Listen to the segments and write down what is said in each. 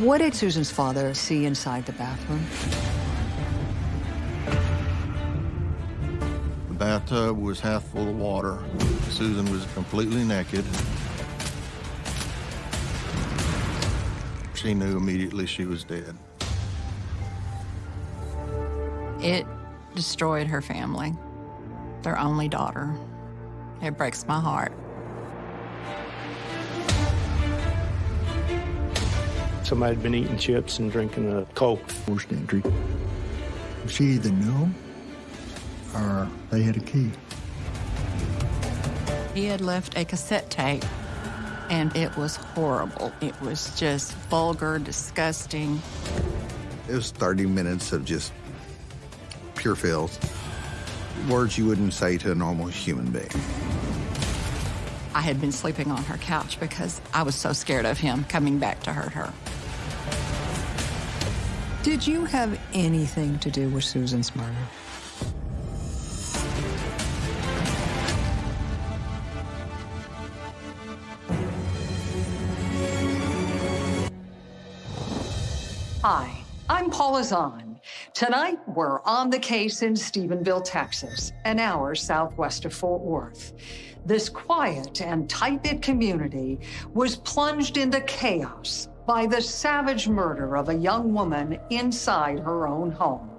What did Susan's father see inside the bathroom? The bathtub was half full of water. Susan was completely naked. She knew immediately she was dead. It destroyed her family, their only daughter. It breaks my heart. Somebody had been eating chips and drinking a Coke. Forced entry. She either knew or they had a key. He had left a cassette tape, and it was horrible. It was just vulgar, disgusting. It was 30 minutes of just pure filth. Words you wouldn't say to a normal human being. I had been sleeping on her couch because I was so scared of him coming back to hurt her. Did you have anything to do with Susan's murder? Hi, I'm Paula Zahn. Tonight, we're on the case in Stephenville, Texas, an hour southwest of Fort Worth. This quiet and tight-knit community was plunged into chaos by the savage murder of a young woman inside her own home.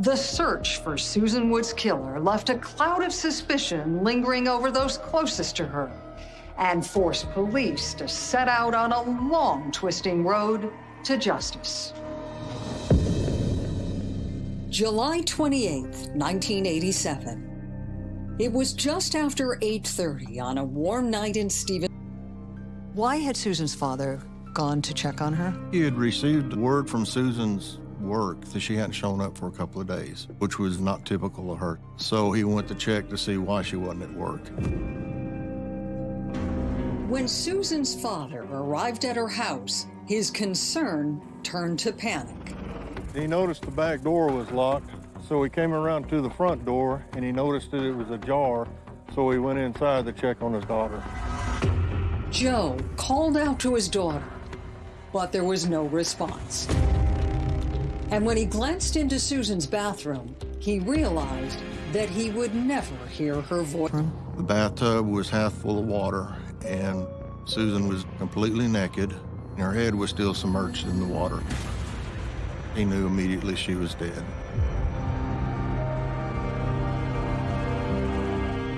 The search for Susan Wood's killer left a cloud of suspicion lingering over those closest to her and forced police to set out on a long, twisting road to justice. July 28, 1987. It was just after 8.30 on a warm night in Stephen. Why had Susan's father gone to check on her? He had received word from Susan's work that she hadn't shown up for a couple of days, which was not typical of her. So he went to check to see why she wasn't at work. When Susan's father arrived at her house, his concern turned to panic. He noticed the back door was locked, so he came around to the front door and he noticed that it was ajar, so he went inside to check on his daughter. Joe called out to his daughter, but there was no response. And when he glanced into Susan's bathroom, he realized that he would never hear her voice. The bathtub was half full of water, and Susan was completely naked, and her head was still submerged in the water. He knew immediately she was dead.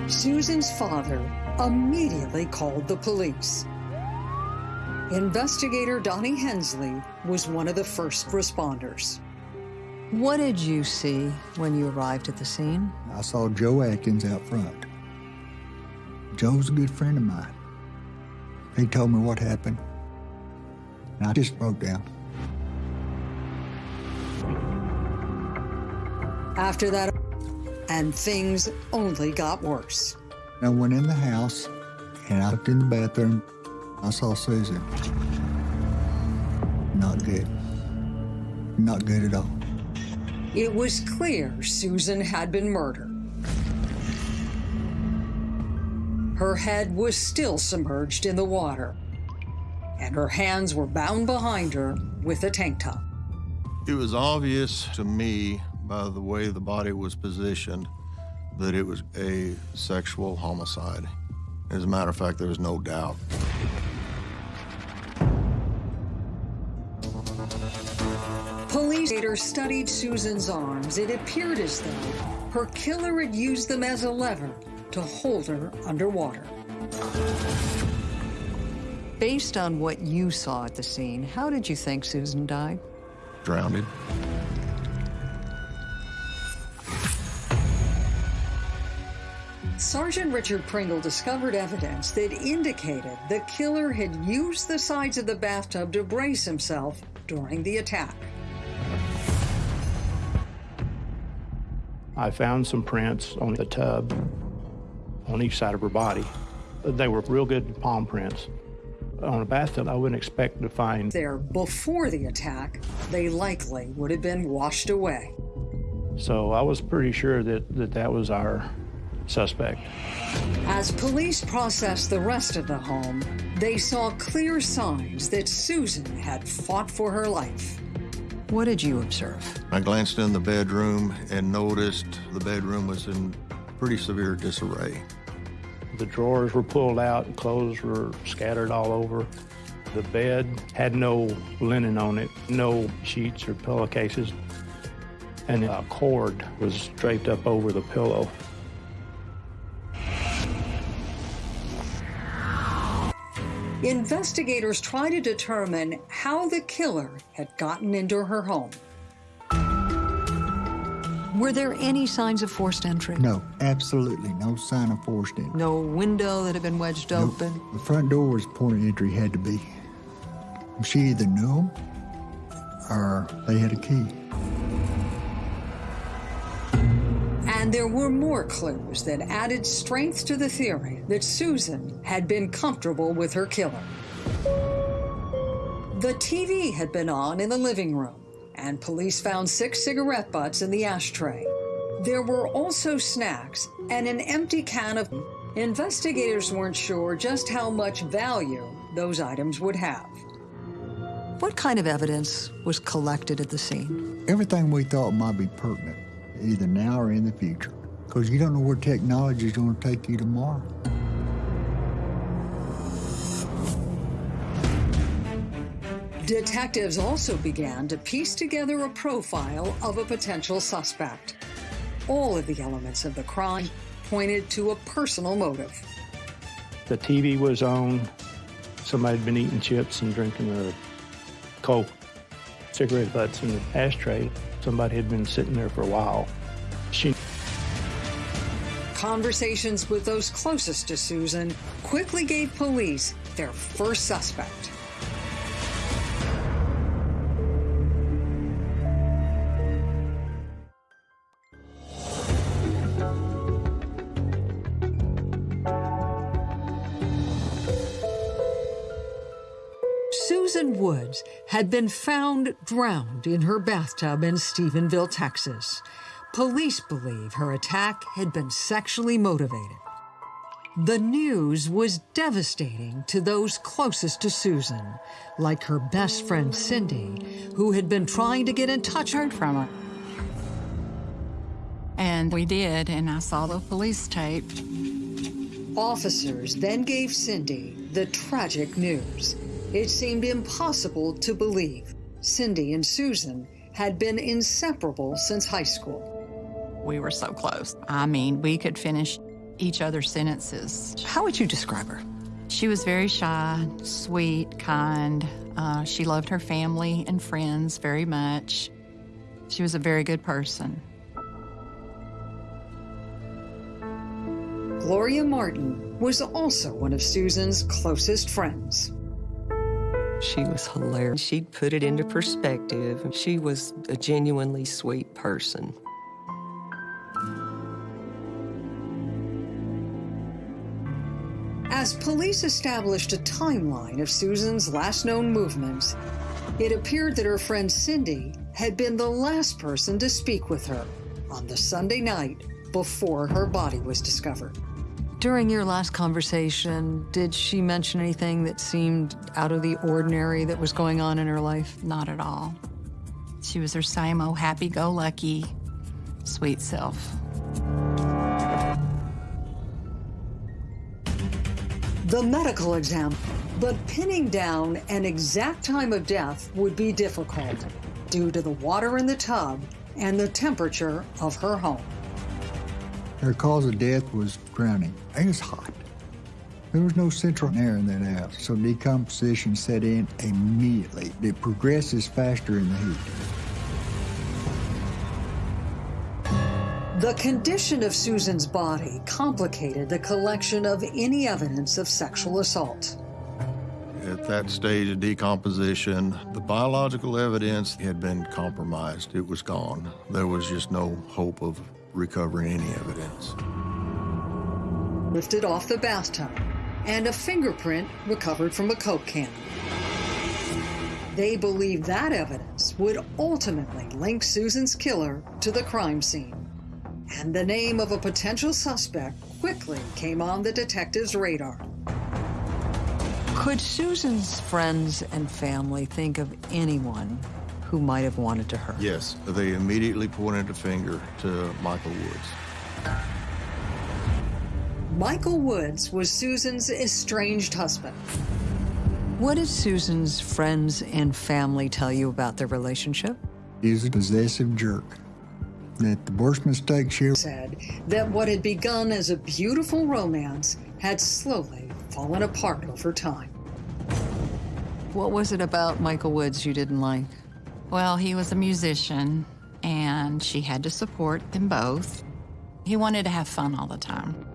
Susan's father immediately called the police. Investigator Donnie Hensley was one of the first responders. What did you see when you arrived at the scene? I saw Joe Atkins out front. Joe's a good friend of mine. He told me what happened, and I just broke down. After that, and things only got worse. I went in the house, and I looked in the bathroom. I saw Susan. Not good. Not good at all. It was clear Susan had been murdered. Her head was still submerged in the water, and her hands were bound behind her with a tank top. It was obvious to me by the way the body was positioned that it was a sexual homicide. As a matter of fact, there was no doubt. Later studied Susan's arms. It appeared as though her killer had used them as a lever to hold her underwater. Based on what you saw at the scene, how did you think Susan died? Drowned. Sergeant Richard Pringle discovered evidence that indicated the killer had used the sides of the bathtub to brace himself during the attack. I found some prints on the tub on each side of her body. They were real good palm prints. On a bathtub, I wouldn't expect to find. There, before the attack, they likely would have been washed away. So I was pretty sure that that, that was our suspect. As police processed the rest of the home, they saw clear signs that Susan had fought for her life. What did you observe? I glanced in the bedroom and noticed the bedroom was in pretty severe disarray. The drawers were pulled out, clothes were scattered all over. The bed had no linen on it, no sheets or pillowcases, and a cord was draped up over the pillow. Investigators try to determine how the killer had gotten into her home. Were there any signs of forced entry? No, absolutely no sign of forced entry. No window that had been wedged Nope. open? The front door was point of entry, had to be. She either knew them or they had a key. And there were more clues that added strength to the theory that Susan had been comfortable with her killer. The TV had been on in the living room, and police found six cigarette butts in the ashtray. There were also snacks and an empty can of. Investigators weren't sure just how much value those items would have. What kind of evidence was collected at the scene? Everything we thought might be pertinent, either now or in the future. Because you don't know where technology is going to take you tomorrow. Detectives also began to piece together a profile of a potential suspect. All of the elements of the crime pointed to a personal motive. The TV was on. Somebody had been eating chips and drinking a Coke. Cigarette butts in the ashtray. Somebody had been sitting there for a while. She Conversations with those closest to Susan quickly gave police their first suspect. Susan Woods had been found drowned in her bathtub in Stephenville, Texas. Police believe her attack had been sexually motivated. The news was devastating to those closest to Susan, like her best friend Cindy, who had been trying to get in touch Heard from her. And we did, and I saw the police tape. Officers then gave Cindy the tragic news. It seemed impossible to believe Cindy and Susan had been inseparable since high school. We were so close. I mean, we could finish each other's sentences. How would you describe her? She was very shy, sweet, kind. Uh, she loved her family and friends very much. She was a very good person. Gloria Martin was also one of Susan's closest friends. She was hilarious. She'd put it into perspective. She was a genuinely sweet person. As police established a timeline of Susan's last known movements, it appeared that her friend Cindy had been the last person to speak with her on the Sunday night before her body was discovered. During your last conversation, did she mention anything that seemed out of the ordinary that was going on in her life? Not at all. She was her same old happy go lucky, sweet self. The medical exam, but pinning down an exact time of death would be difficult due to the water in the tub and the temperature of her home. Her cause of death was drowning. It was hot. There was no central air in that house, so decomposition set in immediately. It progresses faster in the heat. The condition of Susan's body complicated the collection of any evidence of sexual assault. At that stage of decomposition, the biological evidence had been compromised. It was gone. There was just no hope of recovering any evidence. Lifted off the bathtub, and a fingerprint recovered from a Coke can. They believe that evidence would ultimately link Susan's killer to the crime scene. and the name of a potential suspect quickly came on the detective's radar. Could Susan's friends and family think of anyone who might have wanted to hurt? Yes, they immediately pointed a finger to Michael Woods. Michael Woods was Susan's estranged husband. What did Susan's friends and family tell you about their relationship? He's a possessive jerk. That the worst mistake she Said that what had begun as a beautiful romance had slowly fallen apart over time. What was it about Michael Woods you didn't like? Well, he was a musician, and she had to support them both. He wanted to have fun all the time.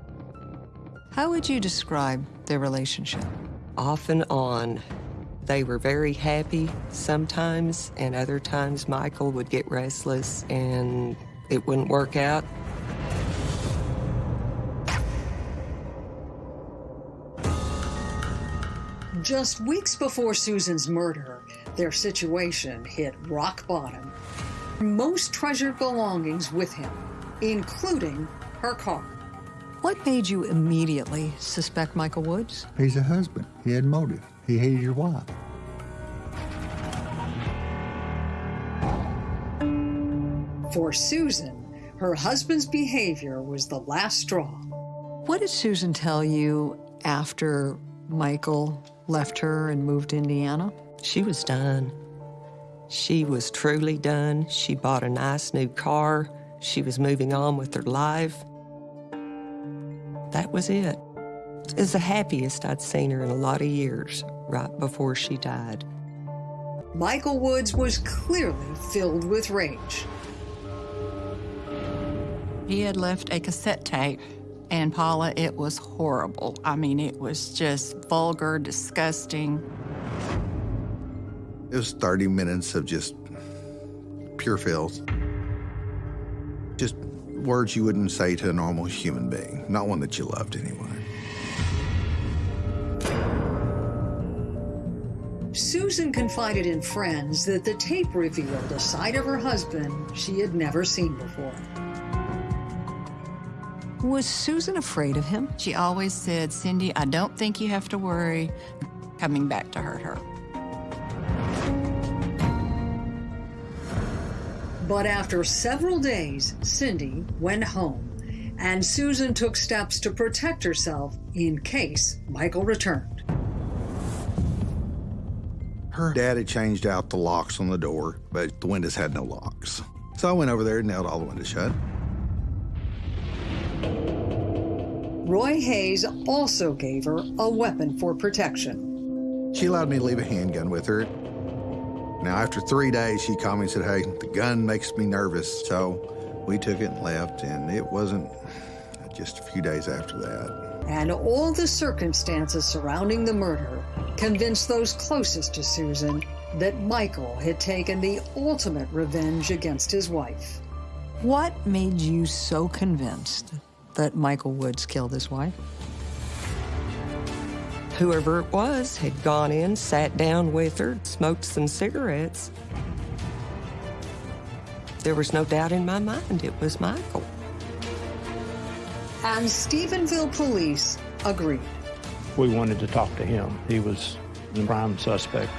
How would you describe their relationship? Off and on. They were very happy sometimes, and other times Michael would get restless and it wouldn't work out. Just weeks before Susan's murder, their situation hit rock bottom. Most treasured belongings with him, including her car. What made you immediately suspect Michael Woods? He's a husband. He had motive. He hated your wife. For Susan, her husband's behavior was the last straw. What did Susan tell you after Michael left her and moved to Indiana? She was done. She was truly done. She bought a nice new car. She was moving on with her life. That was it. It was the happiest I'd seen her in a lot of years, right before she died. Michael Woods was clearly filled with rage. He had left a cassette tape, and Paula, it was horrible. I mean, it was just vulgar, disgusting. It was 30 minutes of just pure filth. Just words you wouldn't say to a normal human being, not one that you loved anyway. Susan confided in friends that the tape revealed a side of her husband she had never seen before. Was Susan afraid of him? She always said, Cindy, I don't think you have to worry coming back to hurt her. But after several days, Cindy went home, and Susan took steps to protect herself in case Michael returned. Her dad had changed out the locks on the door, but the windows had no locks. So I went over there and nailed all the windows shut. Roy Hayes also gave her a weapon for protection. She allowed me to leave a handgun with her. Now, after three days, she called me and said, Hey, the gun makes me nervous. So we took it and left, and it wasn't just a few days after that. And all the circumstances surrounding the murder convinced those closest to Susan that Michael had taken the ultimate revenge against his wife. What made you so convinced that Michael Woods killed his wife? Whoever it was had gone in, sat down with her, smoked some cigarettes. There was no doubt in my mind it was Michael. And Stephenville police agreed. We wanted to talk to him. He was the prime suspect.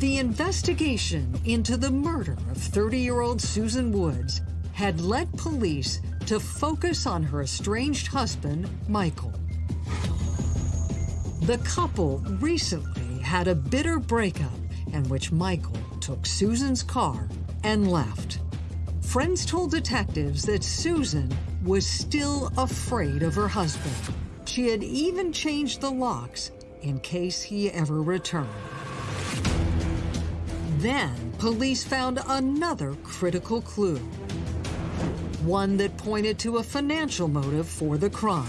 The investigation into the murder of 30 year old Susan Woods had led police to focus on her estranged husband, Michael. The couple recently had a bitter breakup in which Michael took Susan's car and left. Friends told detectives that Susan was still afraid of her husband. She had even changed the locks in case he ever returned. Then, police found another critical clue. One that pointed to a financial motive for the crime.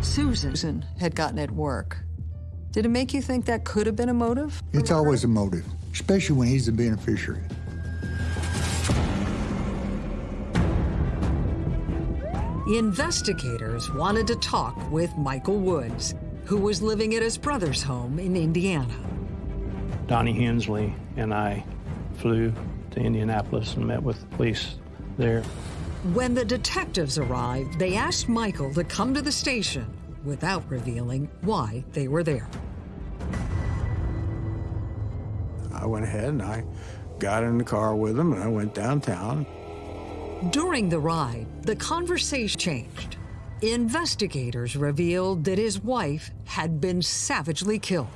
Susan had gotten at work. Did it make you think that could have been a motive? It's always a motive, especially when he's the beneficiary. Investigators wanted to talk with Michael Woods, who was living at his brother's home in Indiana. Donnie Hensley and I flew to Indianapolis and met with the police there. When the detectives arrived, they asked Michael to come to the station without revealing why they were there. I went ahead and I got in the car with him and I went downtown. During the ride, the conversation changed. Investigators revealed that his wife had been savagely killed.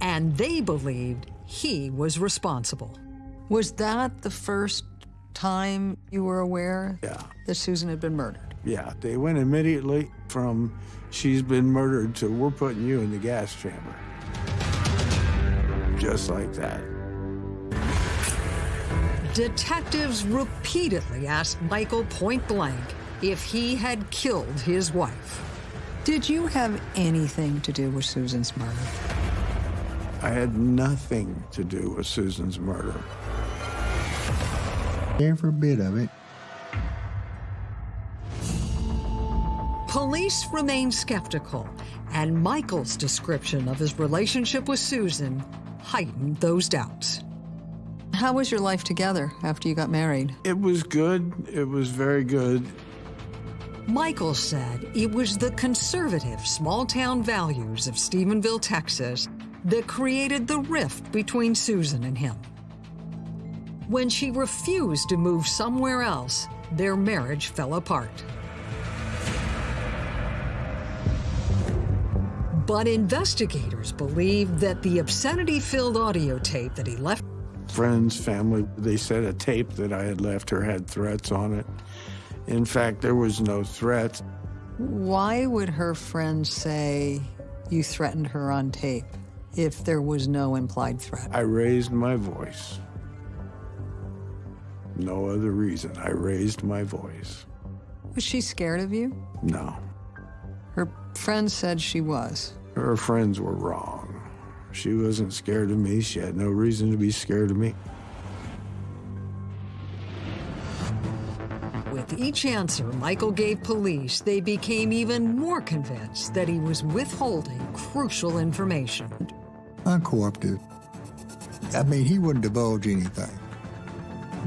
And they believed he was responsible. Was that the first time you were aware Yeah. that Susan had been murdered? Yeah, they went immediately from she's been murdered to we're putting you in the gas chamber. Just like that. Detectives repeatedly asked Michael point blank if he had killed his wife. Did you have anything to do with Susan's murder? I had nothing to do with Susan's murder. Every bit of it. Police remained skeptical, and Michael's description of his relationship with Susan heightened those doubts. How was your life together after you got married? It was good. It was very good. Michael said it was the conservative small town values of Stephenville, Texas, that created the rift between Susan and him. When she refused to move somewhere else, their marriage fell apart. But investigators believe that the obscenity filled audio tape that he left Friends, family, they said a tape that I had left her had threats on it. In fact, there was no threat. Why would her friends say you threatened her on tape if there was no implied threat? I raised my voice. No other reason. I raised my voice. Was she scared of you? No. Her friends said she was. Her friends were wrong. She wasn't scared of me. She had no reason to be scared of me. With each answer Michael gave police, they became even more convinced that he was withholding crucial information. Uncooperative. I mean, he wouldn't divulge anything.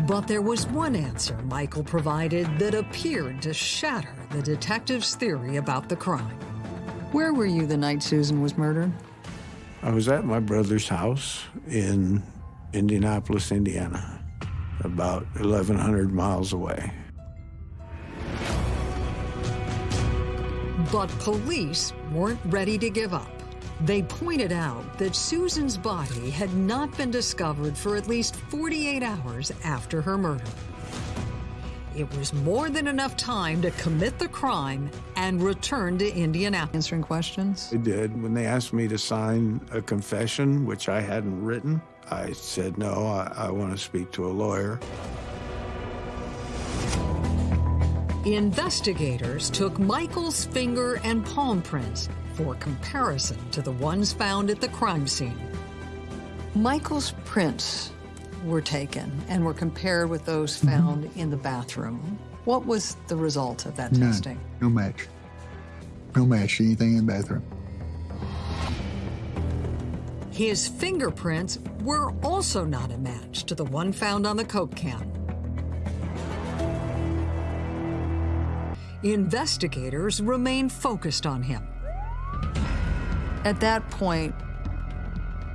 But there was one answer Michael provided that appeared to shatter the detective's theory about the crime. Where were you the night Susan was murdered? I was at my brother's house in Indianapolis, Indiana, about 1,100 miles away. But police weren't ready to give up. They pointed out that Susan's body had not been discovered for at least 48 hours after her murder. It was more than enough time to commit the crime and return to Indianapolis. Answering questions? I did. When they asked me to sign a confession, which I hadn't written, I said, no, I, I want to speak to a lawyer. Investigators took Michael's finger and palm prints for comparison to the ones found at the crime scene. Michael's prints were taken and were compared with those mm-hmm. found in the bathroom. What was the result of that None. testing? No match. No match to anything in the bathroom. His fingerprints were also not a match to the one found on the Coke can. Investigators remain focused on him. At that point,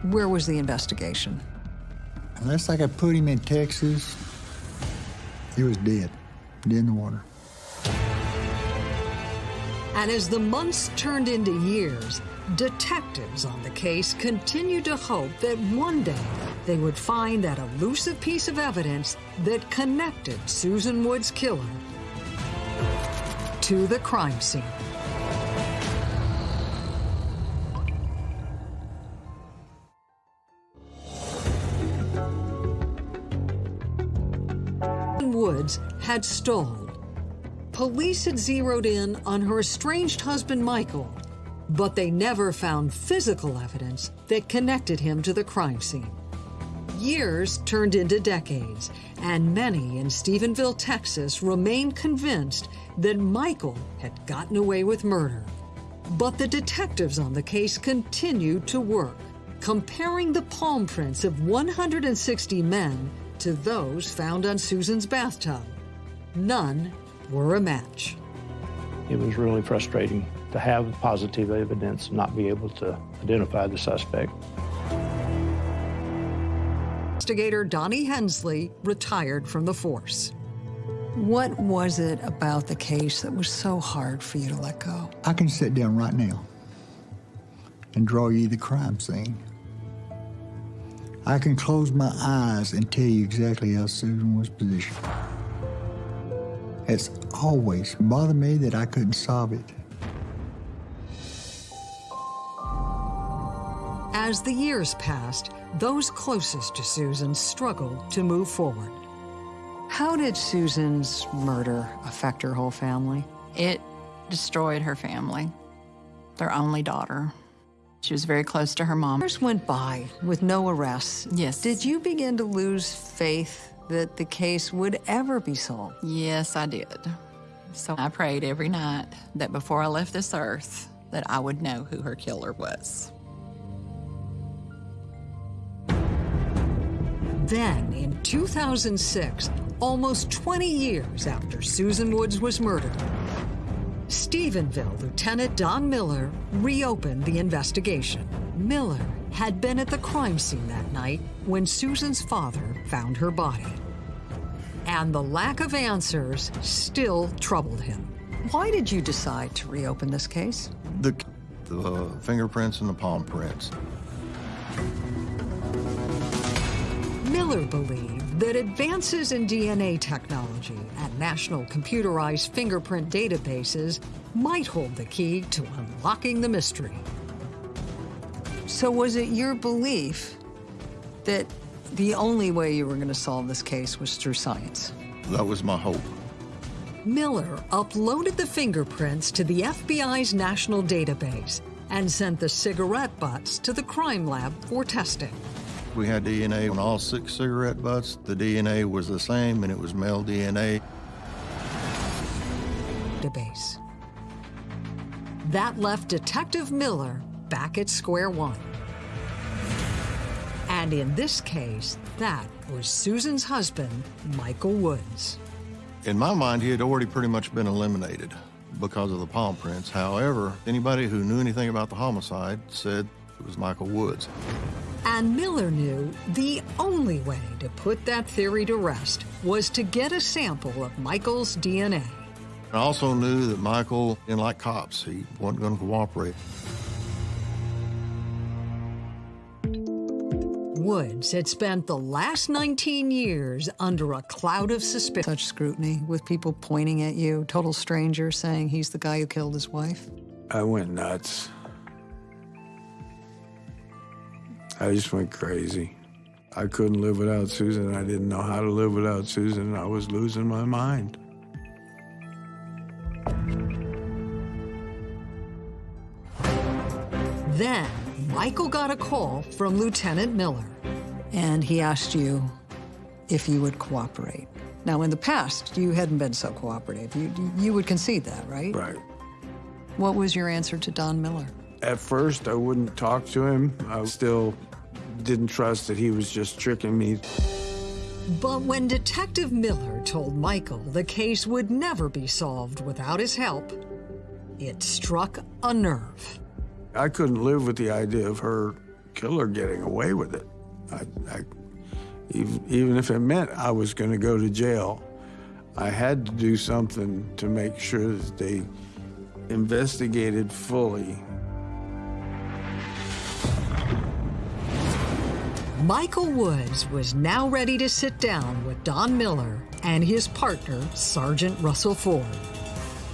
where was the investigation? Unless I could put him in Texas, he was dead. Dead in the water. And as the months turned into years, detectives on the case continued to hope that one day they would find that elusive piece of evidence that connected Susan Wood's killer to the crime scene. Had stalled. Police had zeroed in on her estranged husband, Michael, but they never found physical evidence that connected him to the crime scene. Years turned into decades, and many in Stephenville, Texas remained convinced that Michael had gotten away with murder. But the detectives on the case continued to work, comparing the palm prints of 160 men to those found on Susan's bathtub. None were a match. It was really frustrating to have positive evidence and not be able to identify the suspect. Investigator Donnie Hensley retired from the force. What was it about the case that was so hard for you to let go? I can sit down right now and draw you the crime scene. I can close my eyes and tell you exactly how Susan was positioned. It's always bothered me that I couldn't solve it. As the years passed, those closest to Susan struggled to move forward. How did Susan's murder affect her whole family? It destroyed her family, their only daughter. She was very close to her mom. Years went by with no arrests. Yes. Did you begin to lose faith that the case would ever be solved? Yes, I did. So I prayed every night that before I left this earth, that I would know who her killer was. Then, in 2006, almost 20 years after Susan Woods was murdered, Stephenville Lieutenant Don Miller reopened the investigation. Miller had been at the crime scene that night when Susan's father found her body. And the lack of answers still troubled him. Why did you decide to reopen this case? The, the fingerprints and the palm prints. Miller believed that advances in DNA technology and national computerized fingerprint databases might hold the key to unlocking the mystery. So was it your belief that the only way you were going to solve this case was through science? That was my hope. Miller uploaded the fingerprints to the FBI's national database and sent the cigarette butts to the crime lab for testing. We had DNA on all six cigarette butts. The DNA was the same, and it was male DNA. Database. That left Detective Miller back at square one. And in this case, that was Susan's husband, Michael Woods. In my mind, he had already pretty much been eliminated because of the palm prints. However, anybody who knew anything about the homicide said it was Michael Woods. And Miller knew the only way to put that theory to rest was to get a sample of Michael's DNA. I also knew that Michael didn't like cops. He wasn't going to cooperate. Woods had spent the last 19 years under a cloud of suspicion. Such scrutiny with people pointing at you, total strangers saying he's the guy who killed his wife? I went nuts. I just went crazy. I couldn't live without Susan. I didn't know how to live without Susan. I was losing my mind. Then Michael got a call from Lieutenant Miller. And he asked you if you would cooperate. Now, in the past, you hadn't been so cooperative. You, you would concede that, right? Right. What was your answer to Don Miller? At first, I wouldn't talk to him. I still didn't trust that he was just tricking me. But when Detective Miller told Michael the case would never be solved without his help, it struck a nerve. I couldn't live with the idea of her killer getting away with it. I, I, even, even if it meant I was going to go to jail, I had to do something to make sure that they investigated fully. Michael Woods was now ready to sit down with Don Miller and his partner, Sergeant Russell Ford.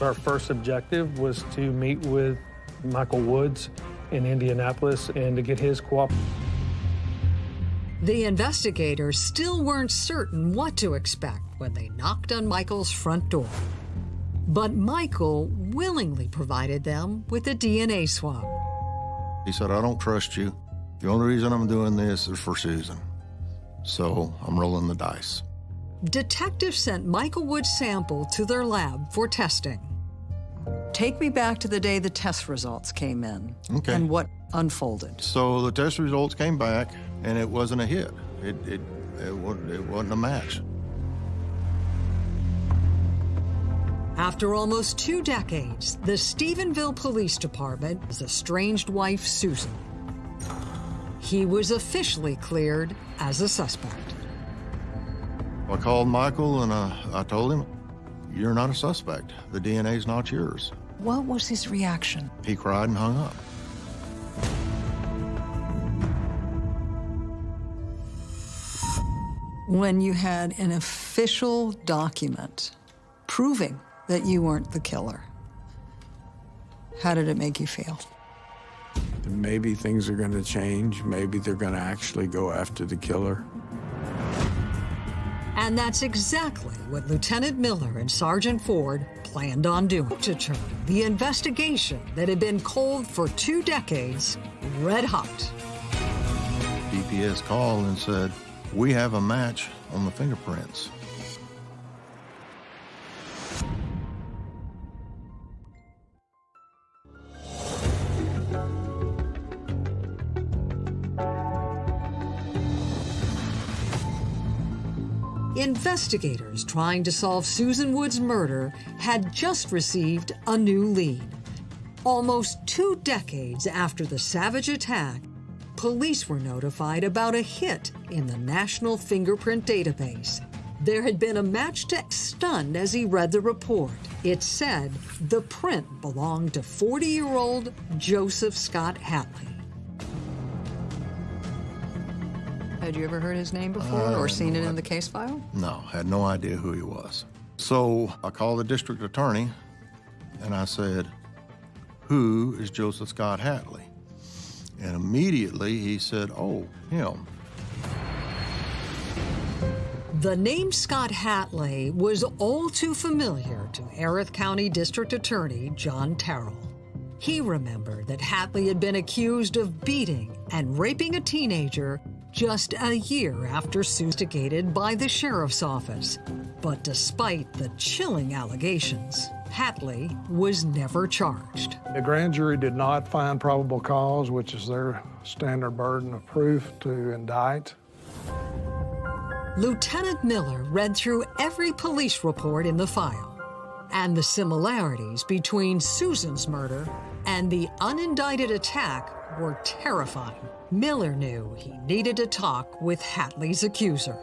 Our first objective was to meet with Michael Woods in Indianapolis and to get his cooperation. The investigators still weren't certain what to expect when they knocked on Michael's front door. But Michael willingly provided them with a DNA swab. He said, I don't trust you. The only reason I'm doing this is for Susan. So I'm rolling the dice. Detectives sent Michael Wood's sample to their lab for testing. Take me back to the day the test results came in Okay. and what unfolded. So the test results came back, and it wasn't a hit. It, it, it, wasn't, it wasn't a match. After almost two decades, the Stephenville Police Department his estranged wife, Susan. He was officially cleared as a suspect. I called Michael, and uh, I told him, you're not a suspect. The DNA's not yours. What was his reaction? He cried and hung up. When you had an official document proving that you weren't the killer, how did it make you feel? Maybe things are going to change. Maybe they're going to actually go after the killer. And that's exactly what Lieutenant Miller and Sergeant Ford planned on doing to turn the investigation that had been cold for two decades red hot. DPS called and said, we have a match on the fingerprints. Investigators trying to solve Susan Wood's murder had just received a new lead. Almost two decades after the savage attack, police were notified about a hit in the National Fingerprint Database. There had been a match to stunned as he read the report. It said the print belonged to 40-year-old Joseph Scott Hatley. Had you ever heard his name before uh, or seen it in the case file? No, had no idea who he was. So I called the district attorney and I said, Who is Joseph Scott Hatley? And immediately he said, Oh, him. The name Scott Hatley was all too familiar to Erath County District Attorney John Terrell. He remembered that Hatley had been accused of beating and raping a teenager just a year after instigated by the sheriff's office. But despite the chilling allegations, Hatley was never charged. The grand jury did not find probable cause, which is their standard burden of proof to indict. Lieutenant Miller read through every police report in the file, and the similarities between Susan's murder and the unindicted attack were terrifying. Miller knew he needed to talk with Hatley's accuser.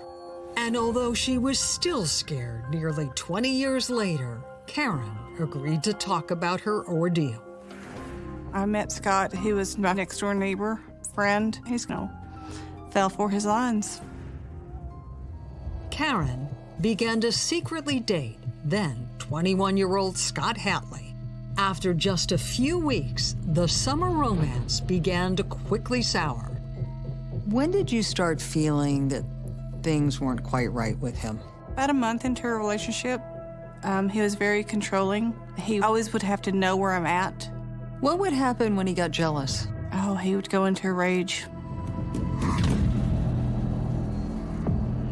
And although she was still scared nearly 20 years later, Karen agreed to talk about her ordeal. I met Scott. He was my next door neighbor, friend. He's know, fell for his lines. Karen began to secretly date then 21 year old Scott Hatley. After just a few weeks, the summer romance began to quickly sour. When did you start feeling that things weren't quite right with him? About a month into our relationship, um, he was very controlling. He always would have to know where I'm at. What would happen when he got jealous? Oh, he would go into a rage.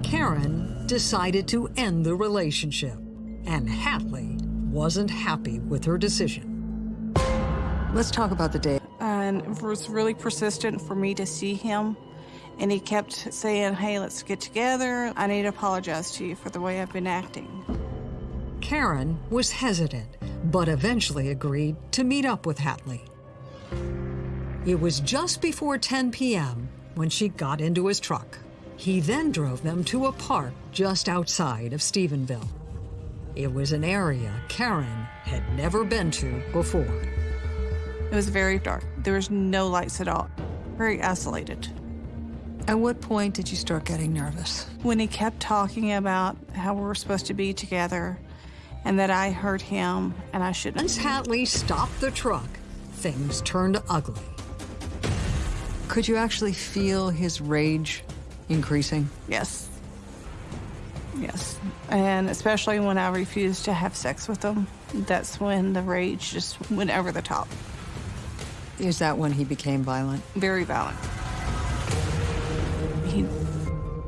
Karen decided to end the relationship, and Hatley wasn't happy with her decision. Let's talk about the day. And it was really persistent for me to see him. And he kept saying, hey, let's get together. I need to apologize to you for the way I've been acting. Karen was hesitant, but eventually agreed to meet up with Hatley. It was just before 10 p.m. when she got into his truck. He then drove them to a park just outside of Stephenville. It was an area Karen had never been to before. It was very dark. There was no lights at all. Very isolated. At what point did you start getting nervous? When he kept talking about how we were supposed to be together and that I hurt him and I shouldn't. Once Hatley stopped the truck, things turned ugly. Could you actually feel his rage increasing? Yes. Yes. And especially when I refused to have sex with him, that's when the rage just went over the top. Is that when he became violent? Very violent. He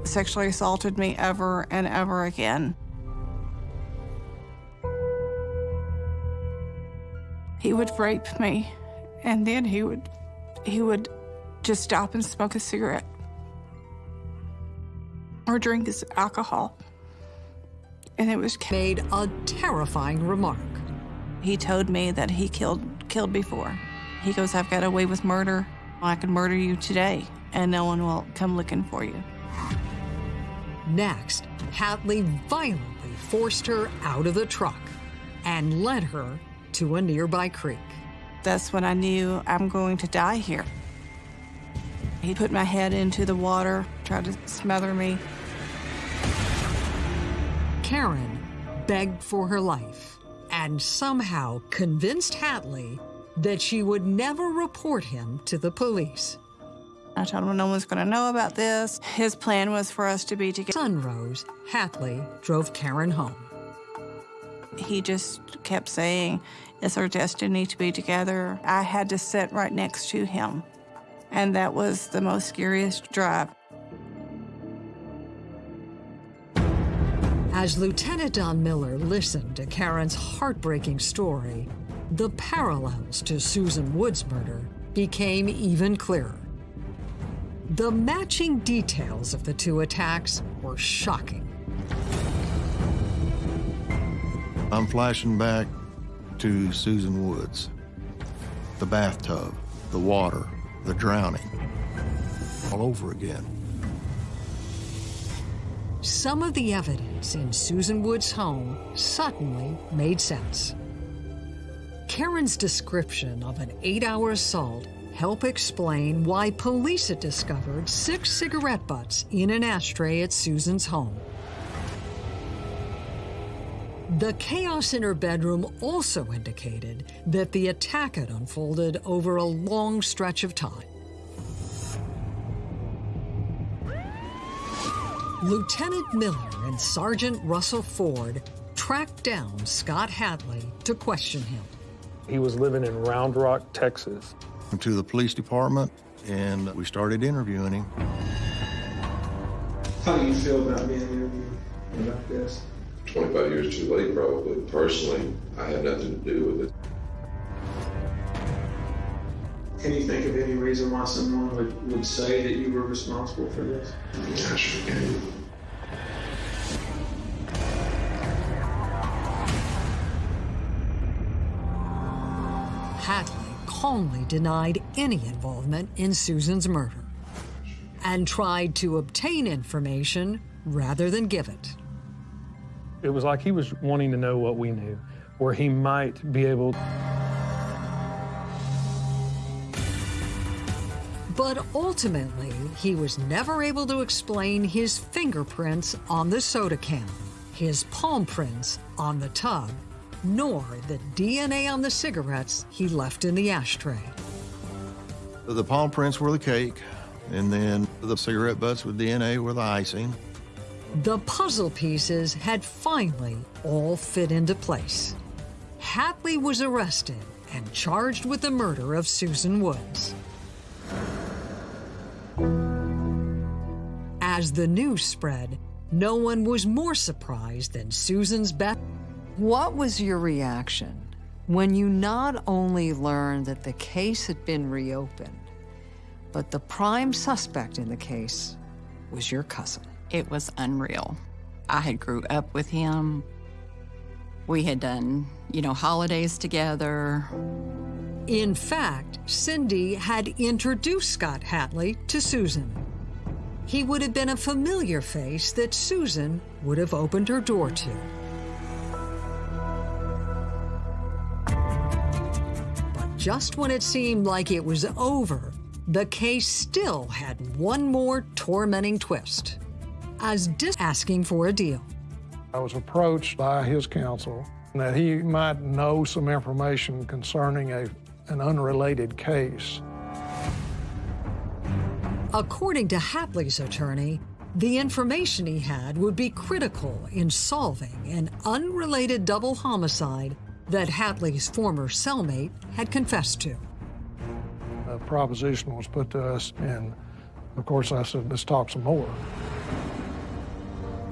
sexually assaulted me ever and ever again. He would rape me, and then he would he would just stop and smoke a cigarette or drink his alcohol. And it was made a terrifying remark. He told me that he killed killed before. He goes, I've got away with murder. I could murder you today, and no one will come looking for you. Next, Hatley violently forced her out of the truck and led her to a nearby creek. That's when I knew I'm going to die here. He put my head into the water, tried to smother me. Karen begged for her life and somehow convinced Hatley that she would never report him to the police. I told him no one's going to know about this. His plan was for us to be together. Sun rose, Hatley drove Karen home. He just kept saying, it's our destiny to be together. I had to sit right next to him. And that was the most scariest drive. As Lieutenant Don Miller listened to Karen's heartbreaking story, the parallels to Susan Wood's murder became even clearer. The matching details of the two attacks were shocking. I'm flashing back to Susan Woods. The bathtub, the water, the drowning, all over again. Some of the evidence in Susan Wood's home suddenly made sense. Karen's description of an eight-hour assault helped explain why police had discovered six cigarette butts in an ashtray at Susan's home. The chaos in her bedroom also indicated that the attack had unfolded over a long stretch of time. Lieutenant Miller and Sergeant Russell Ford tracked down Scott Hatley to question him. He was living in Round Rock, Texas. Went to the police department and we started interviewing him. How do you feel about being interviewed about this? 25 years too late, probably. Personally, I had nothing to do with it. Can you think of any reason why someone would, would say that you were responsible for this? Yeah, I sure can. Hatley calmly denied any involvement in Susan's murder and tried to obtain information rather than give it. It was like he was wanting to know what we knew, where he might be able. But ultimately, he was never able to explain his fingerprints on the soda can, his palm prints on the tub, nor the DNA on the cigarettes he left in the ashtray. The palm prints were the cake, and then the cigarette butts with DNA were the icing. The puzzle pieces had finally all fit into place. Hatley was arrested and charged with the murder of Susan Woods. As the news spread, no one was more surprised than Susan's Beth. What was your reaction when you not only learned that the case had been reopened, but the prime suspect in the case was your cousin? It was unreal. I had grew up with him. We had done, you know, holidays together. In fact, Cindy had introduced Scott Hatley to Susan. He would have been a familiar face that Susan would have opened her door to. But just when it seemed like it was over, the case still had one more tormenting twist. As dis asking for a deal. I was approached by his counsel that he might know some information concerning a, an unrelated case. According to Hatley's attorney, the information he had would be critical in solving an unrelated double homicide that Hatley's former cellmate had confessed to. A proposition was put to us, and of course I said, let's talk some more.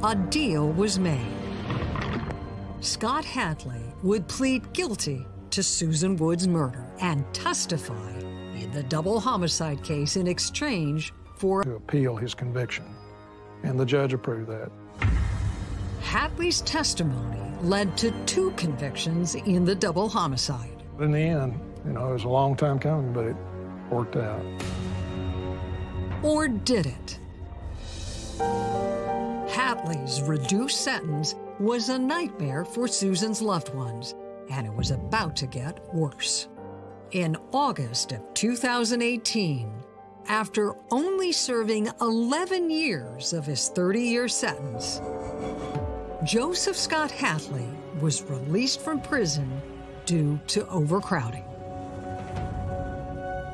A deal was made. Scott Hatley would plead guilty to Susan Wood's murder and testify the double homicide case in exchange for to appeal his conviction, and the judge approved that. Hatley's testimony led to two convictions in the double homicide. In the end, you know, it was a long time coming, but it worked out. Or did it? Hatley's reduced sentence was a nightmare for Susan's loved ones, and it was about to get worse. In August of 2018, after only serving 11 years of his 30 year sentence, Joseph Scott Hatley was released from prison due to overcrowding.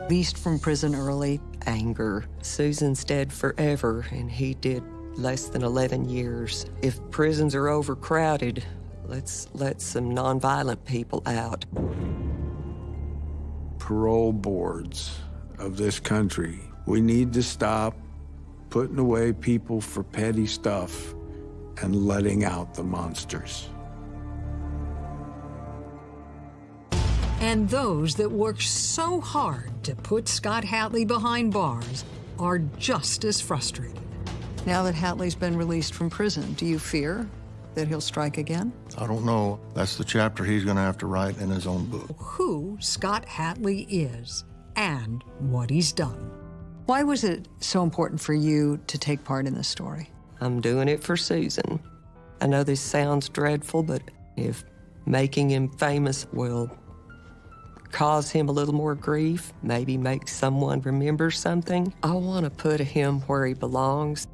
Released from prison early. Anger. Susan's dead forever, and he did less than 11 years. If prisons are overcrowded, let's let some nonviolent people out. Parole boards of this country, we need to stop putting away people for petty stuff and letting out the monsters. And those that worked so hard to put Scott Hatley behind bars are just as frustrated. Now that Hatley's been released from prison, do you fear that he'll strike again? I don't know. That's the chapter he's going to have to write in his own book. Who Scott Hatley is and what he's done. Why was it so important for you to take part in this story? I'm doing it for Susan. I know this sounds dreadful, but if making him famous will cause him a little more grief, maybe make someone remember something, I want to put him where he belongs.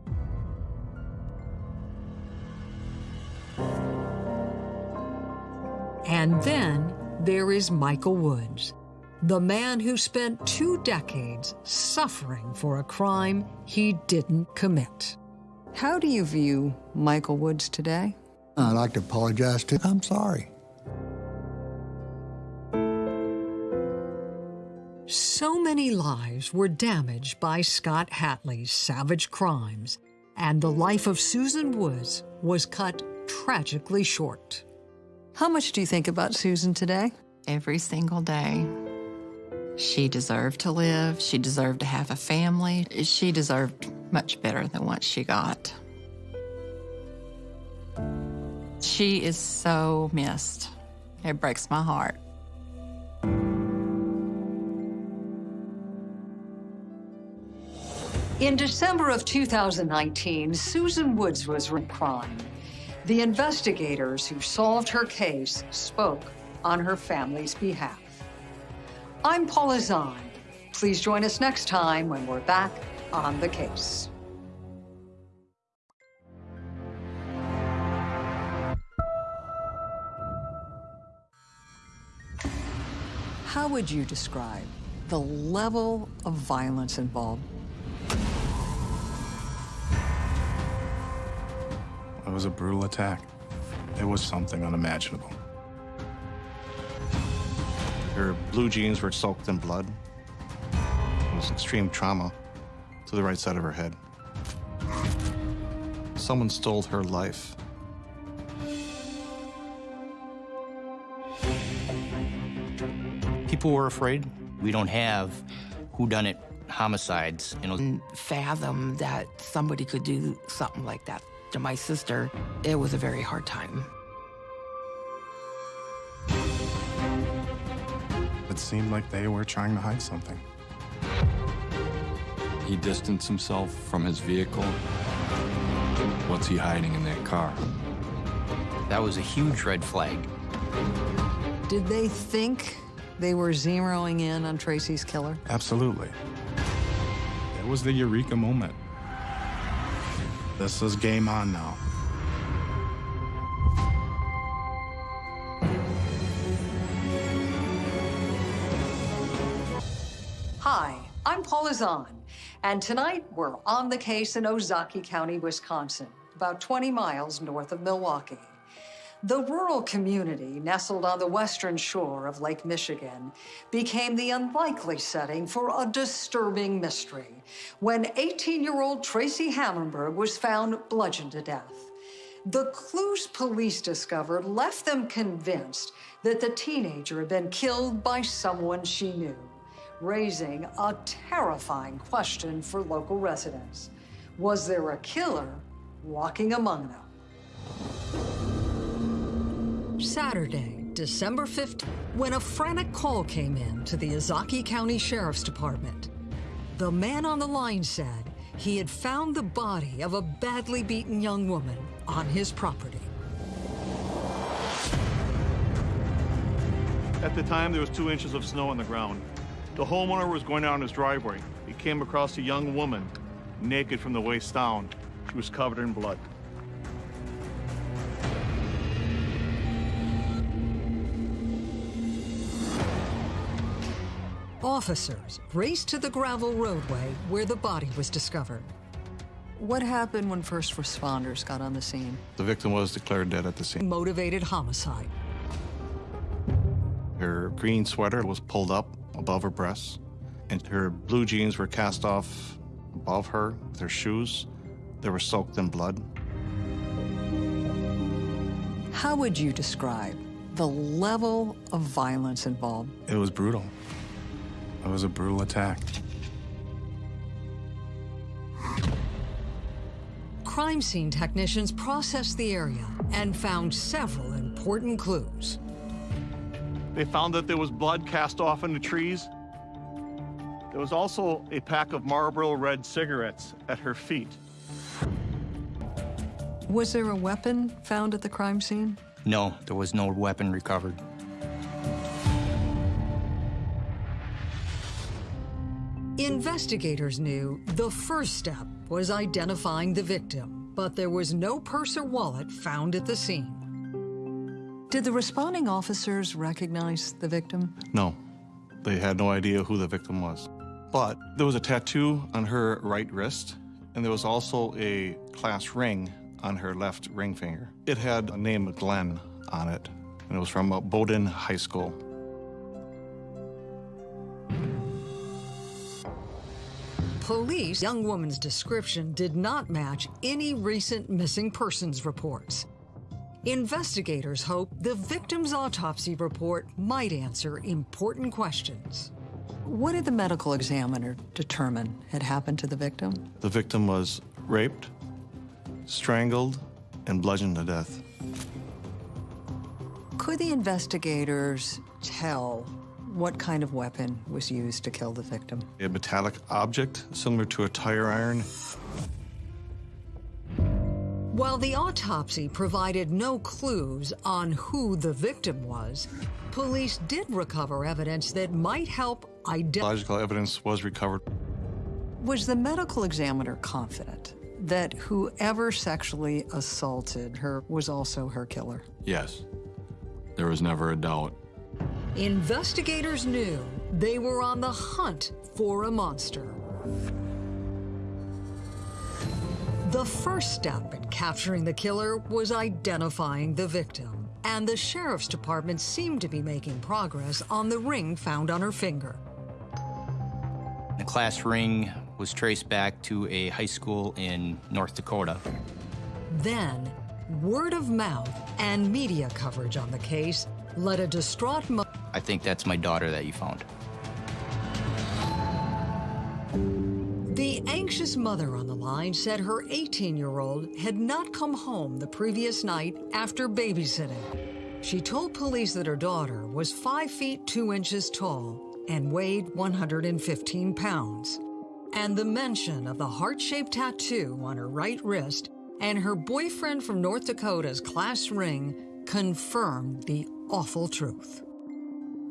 And then there is Michael Woods, the man who spent two decades suffering for a crime he didn't commit. How do you view Michael Woods today? I'd like to apologize to him. I'm sorry. So many lives were damaged by Scott Hatley's savage crimes, and the life of Susan Woods was cut tragically short. How much do you think about Susan today? Every single day. She deserved to live. She deserved to have a family. She deserved much better than what she got. She is so missed. It breaks my heart. In December of 2019, Susan Woods was crime. The investigators who solved her case spoke on her family's behalf. I'm Paula Zahn. Please join us next time when we're back on the case. How would you describe the level of violence involved? Was a brutal attack. It was something unimaginable. Her blue jeans were soaked in blood. It was extreme trauma to the right side of her head. Someone stole her life. People were afraid. We don't have whodunit homicides, you know. Fathom that somebody could do something like that to my sister, it was a very hard time. It seemed like they were trying to hide something. He distanced himself from his vehicle. What's he hiding in that car? That was a huge red flag. Did they think they were zeroing in on Tracy's killer? Absolutely. It was the eureka moment. This is game on now. Hi, I'm Paula Zahn, and tonight we're on the case in Ozaukee County, Wisconsin, about 20 miles north of Milwaukee. The rural community nestled on the western shore of Lake Michigan became the unlikely setting for a disturbing mystery when 18 year old Tracy Hammerberg was found bludgeoned to death. The clues police discovered left them convinced that the teenager had been killed by someone she knew, raising a terrifying question for local residents. Was there a killer walking among them? Saturday, December 5th, when a frantic call came in to the Ozaukee County Sheriff's Department. The man on the line said he had found the body of a badly beaten young woman on his property. At the time, there was two inches of snow on the ground. The homeowner was going down his driveway. He came across a young woman, naked from the waist down. She was covered in blood. Officers raced to the gravel roadway where the body was discovered. What happened when first responders got on the scene? The victim was declared dead at the scene. Motivated homicide. Her green sweater was pulled up above her breasts, and her blue jeans were cast off above her with her shoes. They were soaked in blood. How would you describe the level of violence involved? It was brutal. It was a brutal attack. Crime scene technicians processed the area and found several important clues. They found that there was blood cast off in the trees. There was also a pack of Marlboro Red cigarettes at her feet. Was there a weapon found at the crime scene? No, there was no weapon recovered. Investigators knew the first step was identifying the victim, but there was no purse or wallet found at the scene. Did the responding officers recognize the victim? No, they had no idea who the victim was. But there was a tattoo on her right wrist, and there was also a class ring on her left ring finger. It had a name Glenn on it, and it was from Bowdoin High School. Police, young woman's description did not match any recent missing persons reports. Investigators hope the victim's autopsy report might answer important questions. What did the medical examiner determine had happened to the victim? The victim was raped, strangled, and bludgeoned to death. Could the investigators tell what kind of weapon was used to kill the victim? A metallic object similar to a tire iron. While the autopsy provided no clues on who the victim was, police did recover evidence that might help identify. Biological evidence was recovered. Was the medical examiner confident that whoever sexually assaulted her was also her killer? Yes. There was never a doubt. Investigators knew they were on the hunt for a monster. The first step in capturing the killer was identifying the victim, and the sheriff's department seemed to be making progress on the ring found on her finger. The class ring was traced back to a high school in North Dakota. Then, word of mouth and media coverage on the case led a distraught mother. I think that's my daughter that you found. The anxious mother on the line said her 18 year old had not come home the previous night after babysitting. She told police that her daughter was 5 feet 2 inches tall and weighed 115 pounds. And the mention of the heart shaped tattoo on her right wrist and her boyfriend from North Dakota's class ring confirmed the awful truth.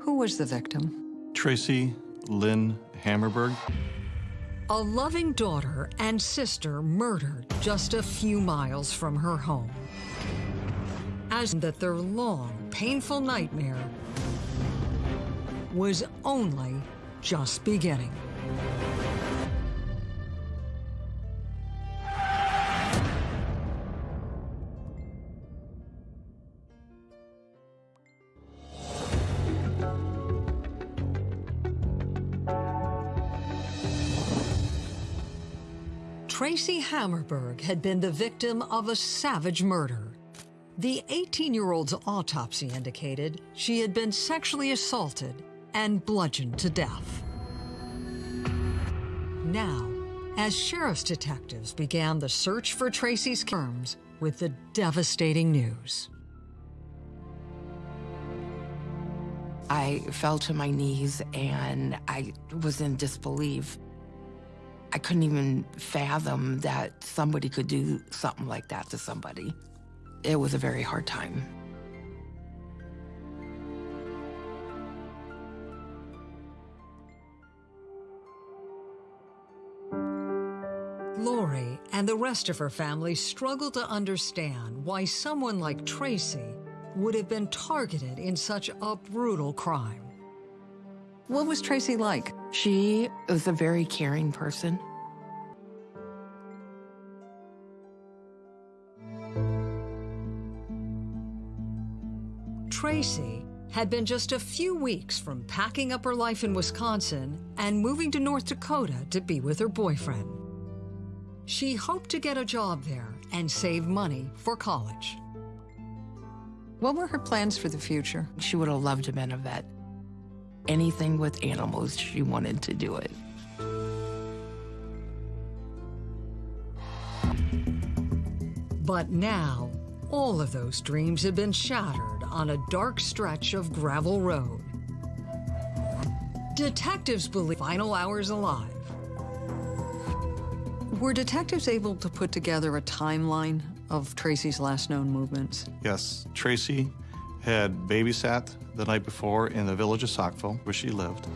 Who was the victim? Tracy Lynn Hammerberg. A loving daughter and sister murdered just a few miles from her home. As that their long, painful nightmare was only just beginning. Tracy Hammerberg had been the victim of a savage murder. The 18 year old's autopsy indicated she had been sexually assaulted and bludgeoned to death. Now, as sheriff's detectives began the search for Tracy's terms with the devastating news. I fell to my knees and I was in disbelief. I couldn't even fathom that somebody could do something like that to somebody. It was a very hard time. Lori and the rest of her family struggled to understand why someone like Tracy would have been targeted in such a brutal crime. What was Tracy like? She was a very caring person. Tracy had been just a few weeks from packing up her life in Wisconsin and moving to North Dakota to be with her boyfriend. She hoped to get a job there and save money for college. What were her plans for the future? She would have loved to have been a vet. Anything with animals, she wanted to do it. But now, all of those dreams had been shattered on a dark stretch of gravel road. Detectives believe final hours alive. Were detectives able to put together a timeline of Tracy's last known movements? Yes, Tracy had babysat the night before in the village of Saukville, where she lived.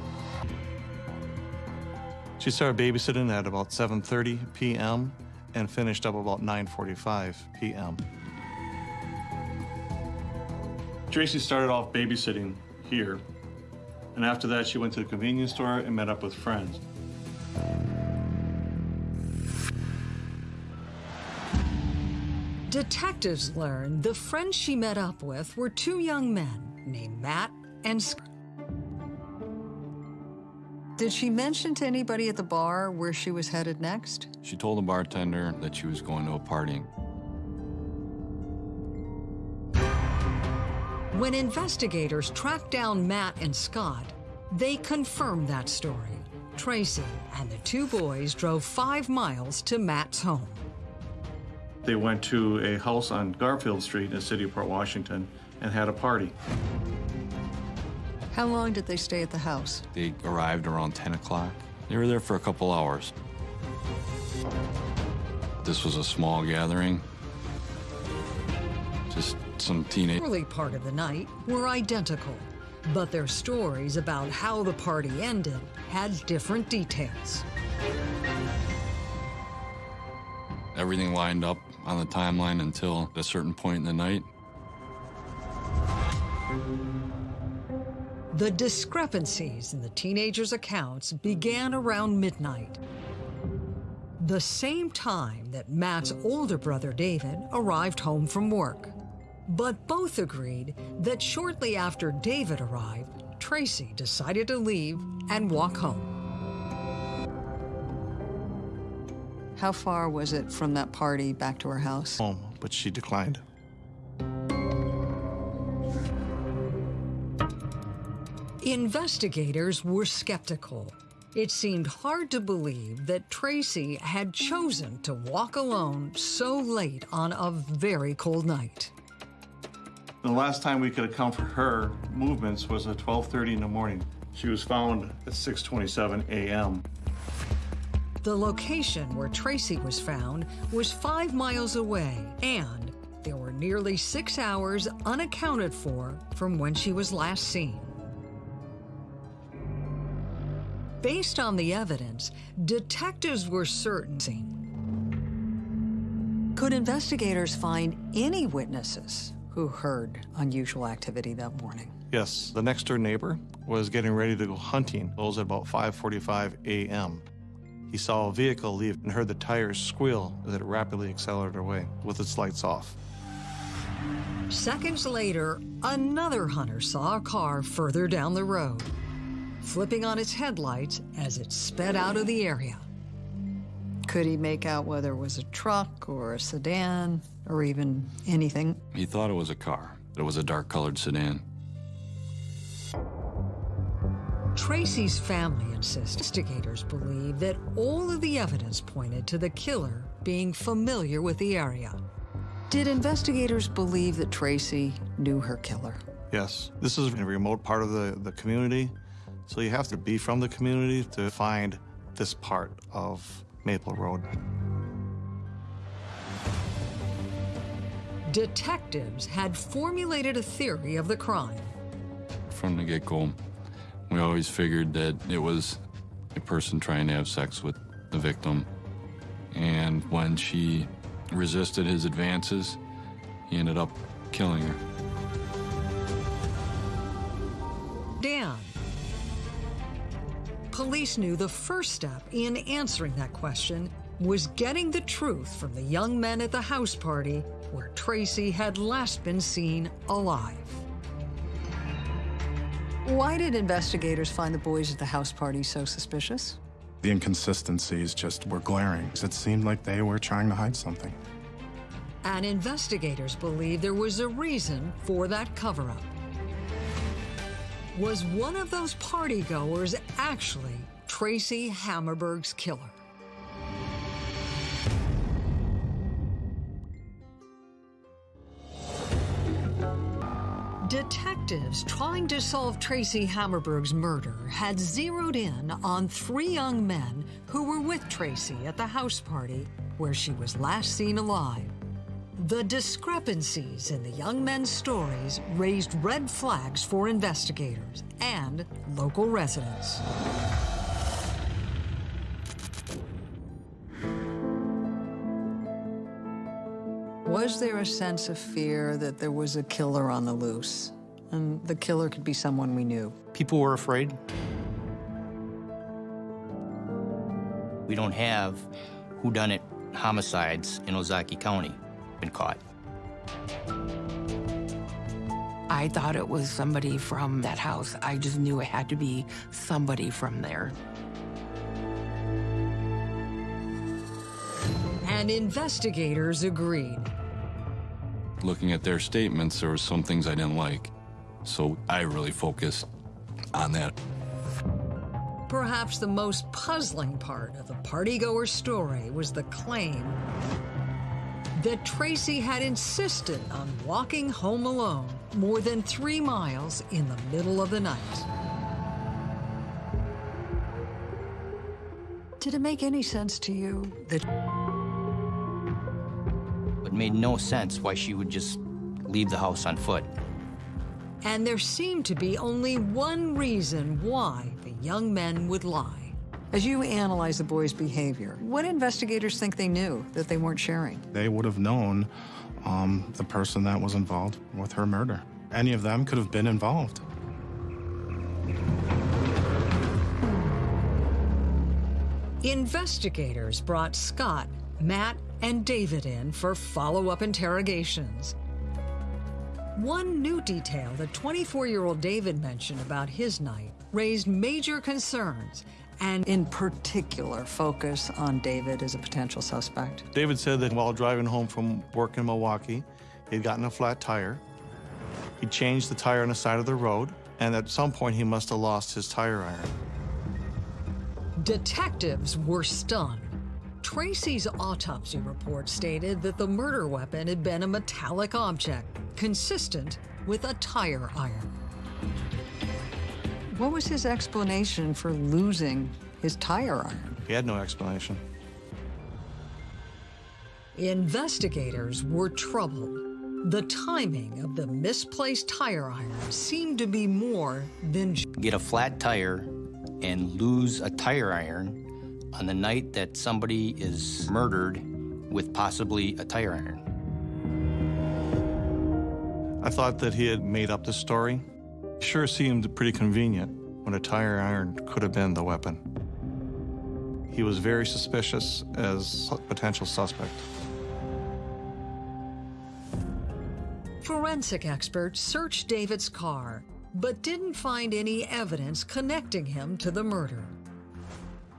She started babysitting at about 7.30 p.m. and finished up about 9.45 p.m. Tracy started off babysitting here, and after that she went to the convenience store and met up with friends. Detectives learned the friends she met up with were two young men named Matt and Scott. Did she mention to anybody at the bar where she was headed next? She told the bartender that she was going to a party. When investigators tracked down Matt and Scott, they confirmed that story. Tracy and the two boys drove five miles to Matt's home. They went to a house on Garfield Street in the city of Port Washington and had a party. How long did they stay at the house? They arrived around 10 o'clock. They were there for a couple hours. This was a small gathering. Just some teenage. Early part of the night were identical, but their stories about how the party ended had different details. Everything lined up on the timeline until a certain point in the night. The discrepancies in the teenagers' accounts began around midnight. The same time that Matt's older brother David arrived home from work. But both agreed that shortly after David arrived, Tracy decided to leave and walk home. How far was it from that party back to her house? Home, but she declined. Investigators were skeptical. It seemed hard to believe that Tracy had chosen to walk alone so late on a very cold night. The last time we could account for her movements was at 12:30 in the morning. She was found at 6:27 a.m. The location where Tracy was found was five miles away, and there were nearly six hours unaccounted for from when she was last seen. Based on the evidence, detectives were certain. Could investigators find any witnesses who heard unusual activity that morning? Yes, the next door neighbor was getting ready to go hunting. It was at about 5:45 a.m. He saw a vehicle leave and heard the tires squeal as it rapidly accelerated away with its lights off. Seconds later, another hunter saw a car further down the road, flipping on its headlights as it sped out of the area. Could he make out whether it was a truck or a sedan or even anything? He thought it was a car. It was a dark-colored sedan. Tracy's family insists investigators believe that all of the evidence pointed to the killer being familiar with the area. Did investigators believe that Tracy knew her killer? Yes. This is a remote part of the, the community, so you have to be from the community to find this part of Maple Road. Detectives had formulated a theory of the crime. From the get-go, we always figured that it was a person trying to have sex with the victim. And when she resisted his advances, he ended up killing her. Dan. Police knew the first step in answering that question was getting the truth from the young men at the house party where Tracy had last been seen alive. Why did investigators find the boys at the house party so suspicious? The inconsistencies just were glaring. It seemed like they were trying to hide something. And investigators believe there was a reason for that cover up. Was one of those partygoers actually Tracy Hammerberg's killer? Detectives trying to solve Tracy Hammerberg's murder had zeroed in on three young men who were with Tracy at the house party where she was last seen alive. The discrepancies in the young men's stories raised red flags for investigators and local residents. Was there a sense of fear that there was a killer on the loose? And the killer could be someone we knew. People were afraid. We don't have whodunit homicides in Ozaukee County been caught. I thought it was somebody from that house. I just knew it had to be somebody from there. And investigators agreed. Looking at their statements, there were some things I didn't like. So I really focused on that. Perhaps the most puzzling part of the partygoer story was the claim that Tracy had insisted on walking home alone more than three miles in the middle of the night. Did it make any sense to you that It made no sense why she would just leave the house on foot. And there seemed to be only one reason why the young men would lie. As you analyze the boys' behavior, what investigators think they knew that they weren't sharing? They would have known um, the person that was involved with her murder. Any of them could have been involved. Investigators brought Scott, Matt, and David in for follow-up interrogations. One new detail that 24-year-old David mentioned about his night raised major concerns and in particular focus on David as a potential suspect. David said that while driving home from work in Milwaukee, he'd gotten a flat tire. He changed the tire on the side of the road, and at some point he must have lost his tire iron. Detectives were stunned. Tracy's autopsy report stated that the murder weapon had been a metallic object consistent with a tire iron. What was his explanation for losing his tire iron? He had no explanation. Investigators were troubled. The timing of the misplaced tire iron seemed to be more than Get a flat tire and lose a tire iron on the night that somebody is murdered with possibly a tire iron. I thought that he had made up the story. Sure seemed pretty convenient when a tire iron could have been the weapon. He was very suspicious as a potential suspect. Forensic experts searched David's car, but didn't find any evidence connecting him to the murder.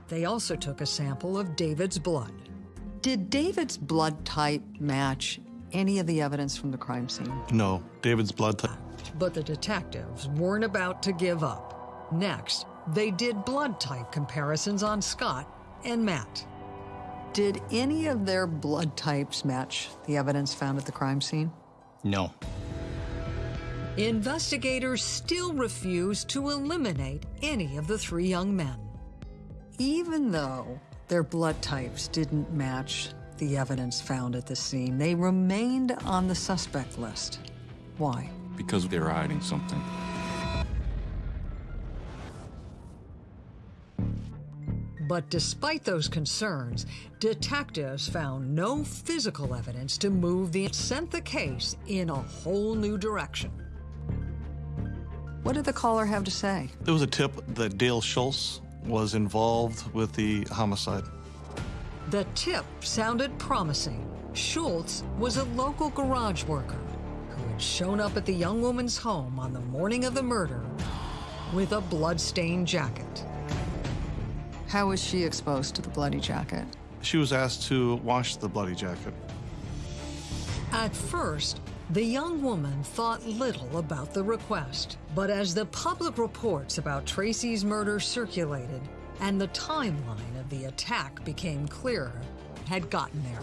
They also took a sample of David's blood. Did David's blood type match any of the evidence from the crime scene? No, David's blood type. But the detectives weren't about to give up. Next, they did blood type comparisons on Scott and Matt. Did any of their blood types match the evidence found at the crime scene? No. Investigators still refused to eliminate any of the three young men. Even though their blood types didn't match the evidence found at the scene, they remained on the suspect list. Why? Because they were hiding something. But despite those concerns, detectives found no physical evidence to move the sent the case in a whole new direction. What did the caller have to say? There was a tip that Dale Schultz was involved with the homicide. The tip sounded promising. Schultz was a local garage worker who had shown up at the young woman's home on the morning of the murder with a blood-stained jacket. How was she exposed to the bloody jacket? She was asked to wash the bloody jacket. At first, the young woman thought little about the request, but as the public reports about Tracy's murder circulated and the timeline of the attack became clearer, had gotten there.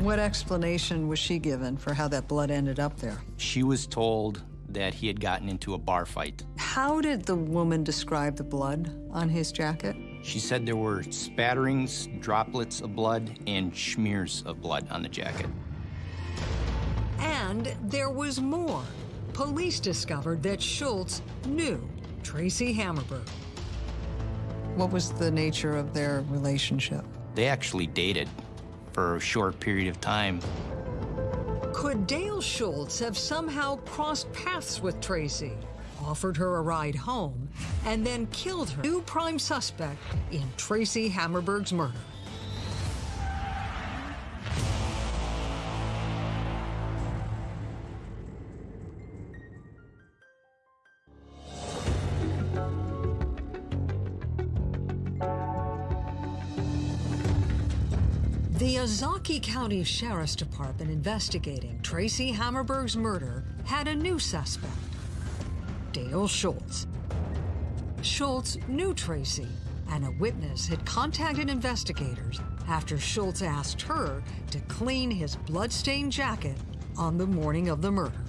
What explanation was she given for how that blood ended up there? She was told that he had gotten into a bar fight. How did the woman describe the blood on his jacket? She said there were spatterings, droplets of blood, and smears of blood on the jacket. And there was more. Police discovered that Schultz knew Tracy Hammerberg. What was the nature of their relationship? They actually dated for a short period of time. Could Dale Schultz have somehow crossed paths with Tracy, offered her a ride home, and then killed her, new prime suspect in Tracy Hammerberg's murder? The Ozaukee County Sheriff's Department investigating Tracy Hammerberg's murder had a new suspect, Dale Schultz. Schultz knew Tracy, and a witness had contacted investigators after Schultz asked her to clean his bloodstained jacket on the morning of the murder.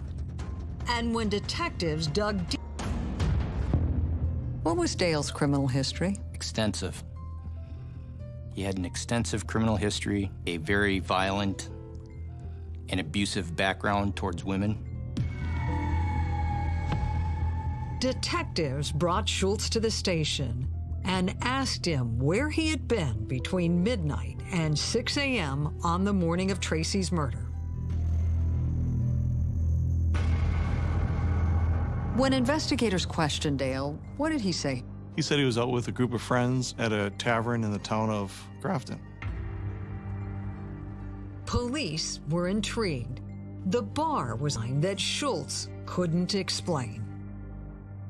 And when detectives dug deep, what was Dale's criminal history? Extensive. He had an extensive criminal history, a very violent and abusive background towards women. Detectives brought Schultz to the station and asked him where he had been between midnight and 6 a.m. on the morning of Tracy's murder. When investigators questioned Dale, what did he say? He said he was out with a group of friends at a tavern in the town of Grafton. Police were intrigued. The bar was something that Schultz couldn't explain.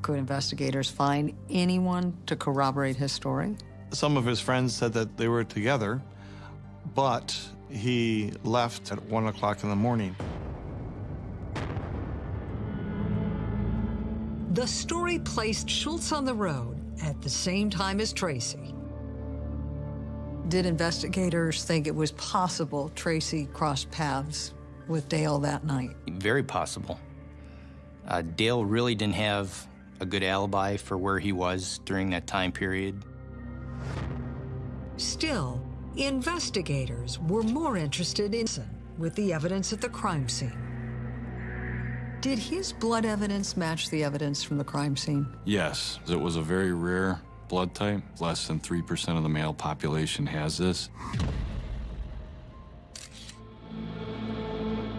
Could investigators find anyone to corroborate his story? Some of his friends said that they were together, but he left at one o'clock in the morning. The story placed Schultz on the road at the same time as Tracy. Did investigators think it was possible Tracy crossed paths with Dale that night? Very possible. Uh, Dale really didn't have a good alibi for where he was during that time period. Still, investigators were more interested in with the evidence at the crime scene. Did his blood evidence match the evidence from the crime scene? Yes, it was a very rare blood type. Less than 3% of the male population has this.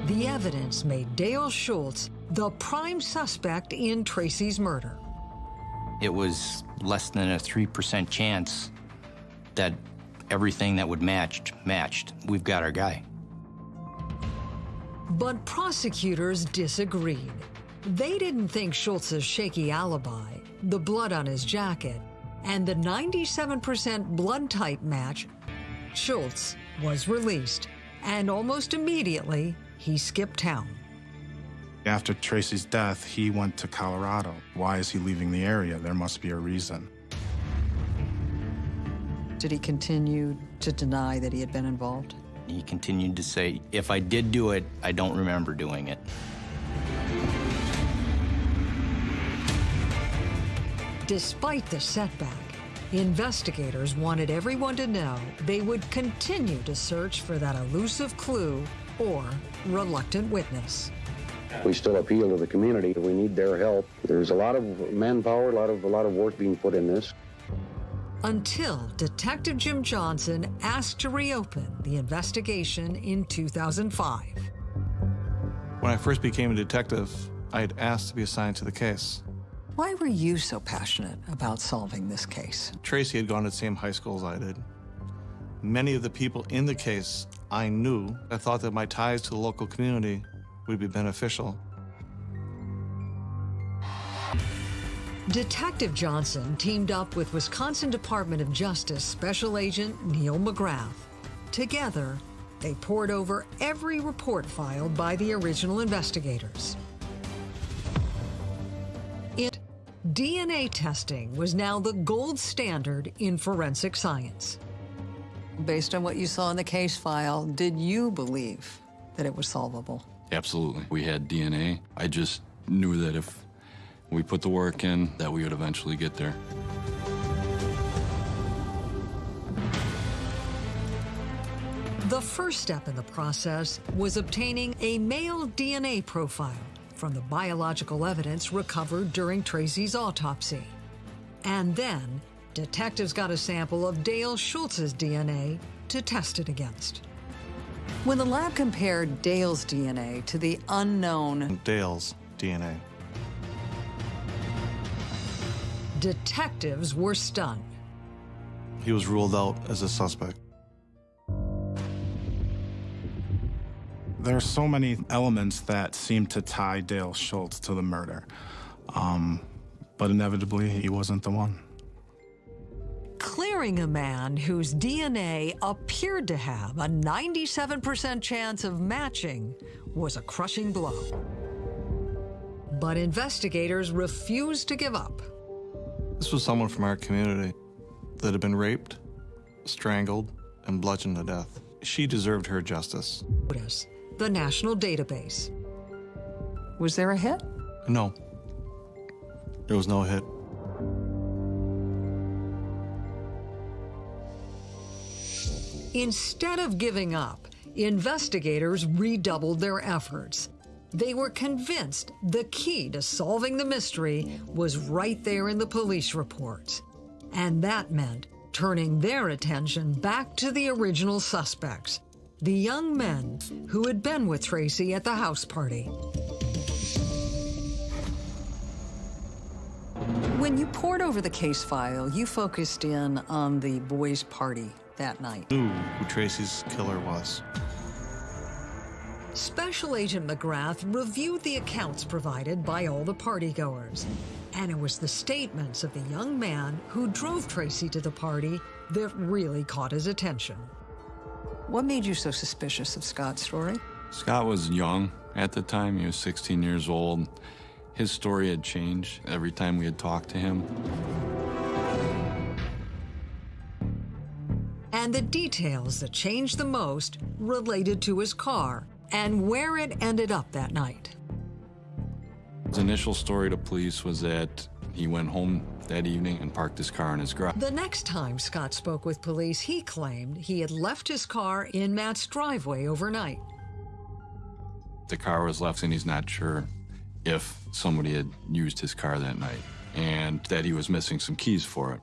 The evidence made Dale Schultz the prime suspect in Tracy's murder. It was less than a 3% chance that everything that would match matched. We've got our guy. But prosecutors disagreed. They didn't think Schultz's shaky alibi, the blood on his jacket, and the 97% blood type match, Schultz was released, and almost immediately, he skipped town. After Tracy's death, he went to Colorado. Why is he leaving the area? There must be a reason. Did he continue to deny that he had been involved? He continued to say, if I did do it, I don't remember doing it. Despite the setback, investigators wanted everyone to know they would continue to search for that elusive clue or reluctant witness. We still appeal to the community. We need their help. There's a lot of manpower, a lot of a lot of work being put in this. Until Detective Jim Johnson asked to reopen the investigation in 2005. When I first became a detective, I had asked to be assigned to the case. Why were you so passionate about solving this case? Tracy had gone to the same high school as I did. Many of the people in the case I knew. I thought that my ties to the local community would be beneficial. Detective Johnson teamed up with Wisconsin Department of Justice Special Agent Neil McGrath. Together, they pored over every report filed by the original investigators. It DNA testing was now the gold standard in forensic science. Based on what you saw in the case file, did you believe that it was solvable? Absolutely. We had DNA. I just knew that if we put the work in, that we would eventually get there. The first step in the process was obtaining a male DNA profile from the biological evidence recovered during Tracy's autopsy. And then, detectives got a sample of Dale Schultz's DNA to test it against. When the lab compared Dale's DNA to the unknown Dale's DNA, detectives were stunned. he was ruled out as a suspect. There are so many elements that seem to tie Dale Schultz to the murder. Um, but inevitably, he wasn't the one. Clearing a man whose DNA appeared to have a 97% chance of matching was a crushing blow. But investigators refused to give up. This was someone from our community that had been raped, strangled, and bludgeoned to death. She deserved her justice. The national database. Was there a hit? No. There was no hit. Instead of giving up, investigators redoubled their efforts. They were convinced the key to solving the mystery was right there in the police reports. And that meant turning their attention back to the original suspects, the young men who had been with Tracy at the house party. When you poured over the case file, you focused in on the boys' party that night. Knew who Tracy's killer was. Special Agent McGrath reviewed the accounts provided by all the partygoers. And it was the statements of the young man who drove Tracy to the party that really caught his attention. What made you so suspicious of Scott's story? Scott was young at the time. He was 16 years old. His story had changed every time we had talked to him. And the details that changed the most related to his car and where it ended up that night. His initial story to police was that he went home that evening and parked his car in his garage. The next time Scott spoke with police, he claimed he had left his car in Matt's driveway overnight. The car was left, and he's not sure if somebody had used his car that night and that he was missing some keys for it.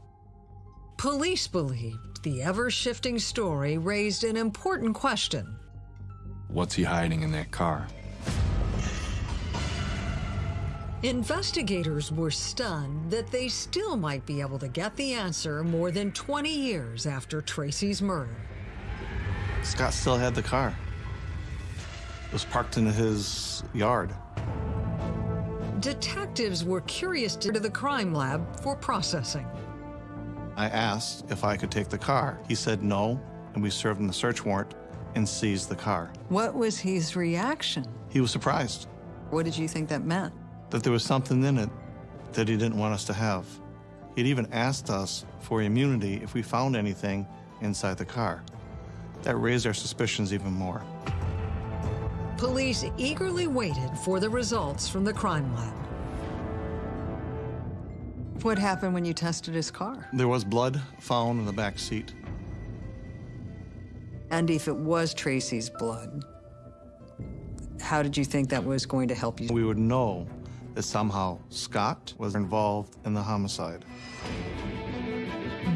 Police believed the ever shifting story raised an important question. What's he hiding in that car? Investigators were stunned that they still might be able to get the answer more than 20 years after Tracy's murder. Scott still had the car. It was parked in his yard. Detectives were curious to the crime lab for processing. I asked if I could take the car. He said no, and we served him the search warrant and seized the car. What was his reaction? He was surprised What did you think that meant? that there was something in it that he didn't want us to have. He'd even asked us for immunity if we found anything inside the car. That raised our suspicions even more. Police eagerly waited for the results from the crime lab. What happened when you tested his car? There was blood found in the back seat. And if it was Tracy's blood, how did you think that was going to help you? We would know that somehow Scott was involved in the homicide.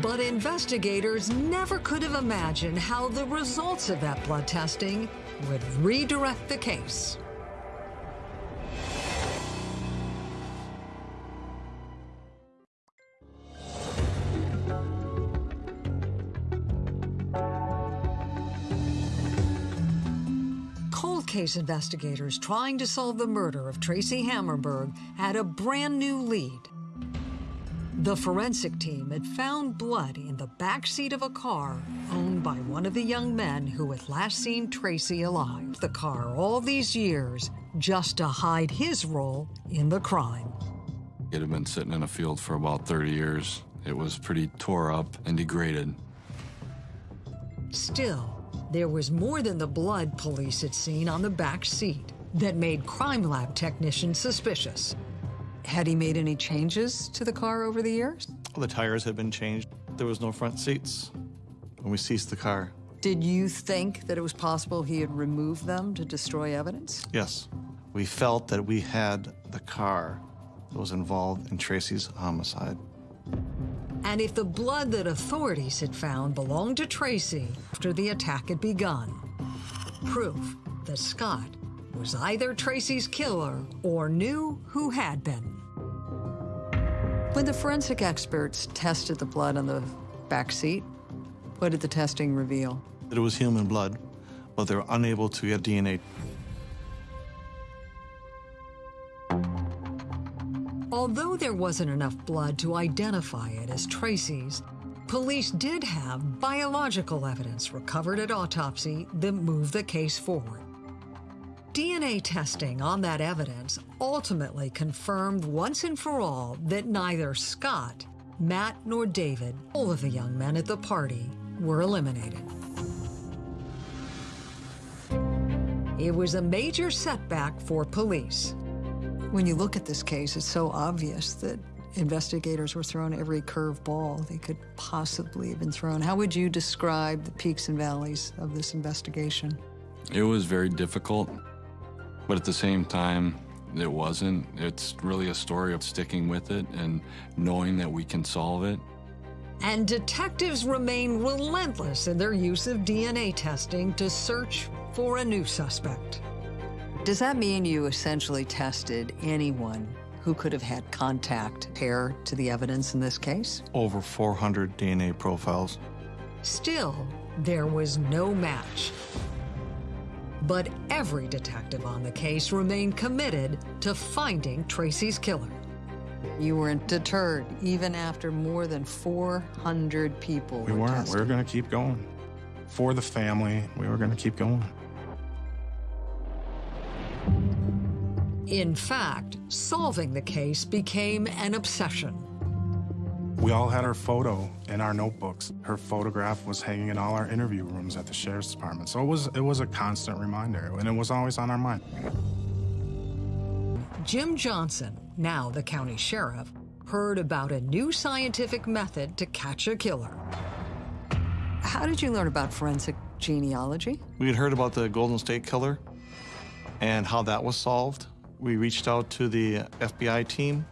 But investigators never could have imagined how the results of that blood testing would redirect the case. Case investigators trying to solve the murder of Tracy Hammerberg had a brand new lead. The forensic team had found blood in the back seat of a car owned by one of the young men who had last seen Tracy alive. The car all these years just to hide his role in the crime. It had been sitting in a field for about 30 years. It was pretty tore up and degraded. Still, there was more than the blood police had seen on the back seat that made crime lab technicians suspicious. Had he made any changes to the car over the years? The tires had been changed. There was no front seats when we seized the car. Did you think that it was possible he had removed them to destroy evidence? Yes, we felt that we had the car that was involved in Tracy's homicide. And if the blood that authorities had found belonged to Tracy after the attack had begun, proof that Scott was either Tracy's killer or knew who had been. When the forensic experts tested the blood on the back seat, what did the testing reveal? That it was human blood, but they were unable to get DNA. Although there wasn't enough blood to identify it as Tracy's, police did have biological evidence recovered at autopsy that moved the case forward. DNA testing on that evidence ultimately confirmed once and for all that neither Scott, Matt, nor David, all of the young men at the party, were eliminated. It was a major setback for police. When you look at this case, it's so obvious that investigators were thrown every curveball they could possibly have been thrown. How would you describe the peaks and valleys of this investigation? It was very difficult, but at the same time, it wasn't. It's really a story of sticking with it and knowing that we can solve it. And detectives remain relentless in their use of DNA testing to search for a new suspect. Does that mean you essentially tested anyone who could have had contact pair to the evidence in this case? Over 400 DNA profiles. Still, there was no match. But every detective on the case remained committed to finding Tracy's killer. You weren't deterred, even after more than 400 people were. We were weren't. tested. We were going to keep going. For the family, we were going to keep going. In fact, solving the case became an obsession. We all had her photo in our notebooks. Her photograph was hanging in all our interview rooms at the sheriff's department. So it was it was a constant reminder, and it was always on our mind. Jim Johnson, now the county sheriff, heard about a new scientific method to catch a killer. How did you learn about forensic genealogy? We had heard about the Golden State Killer and how that was solved. We reached out to the FBI team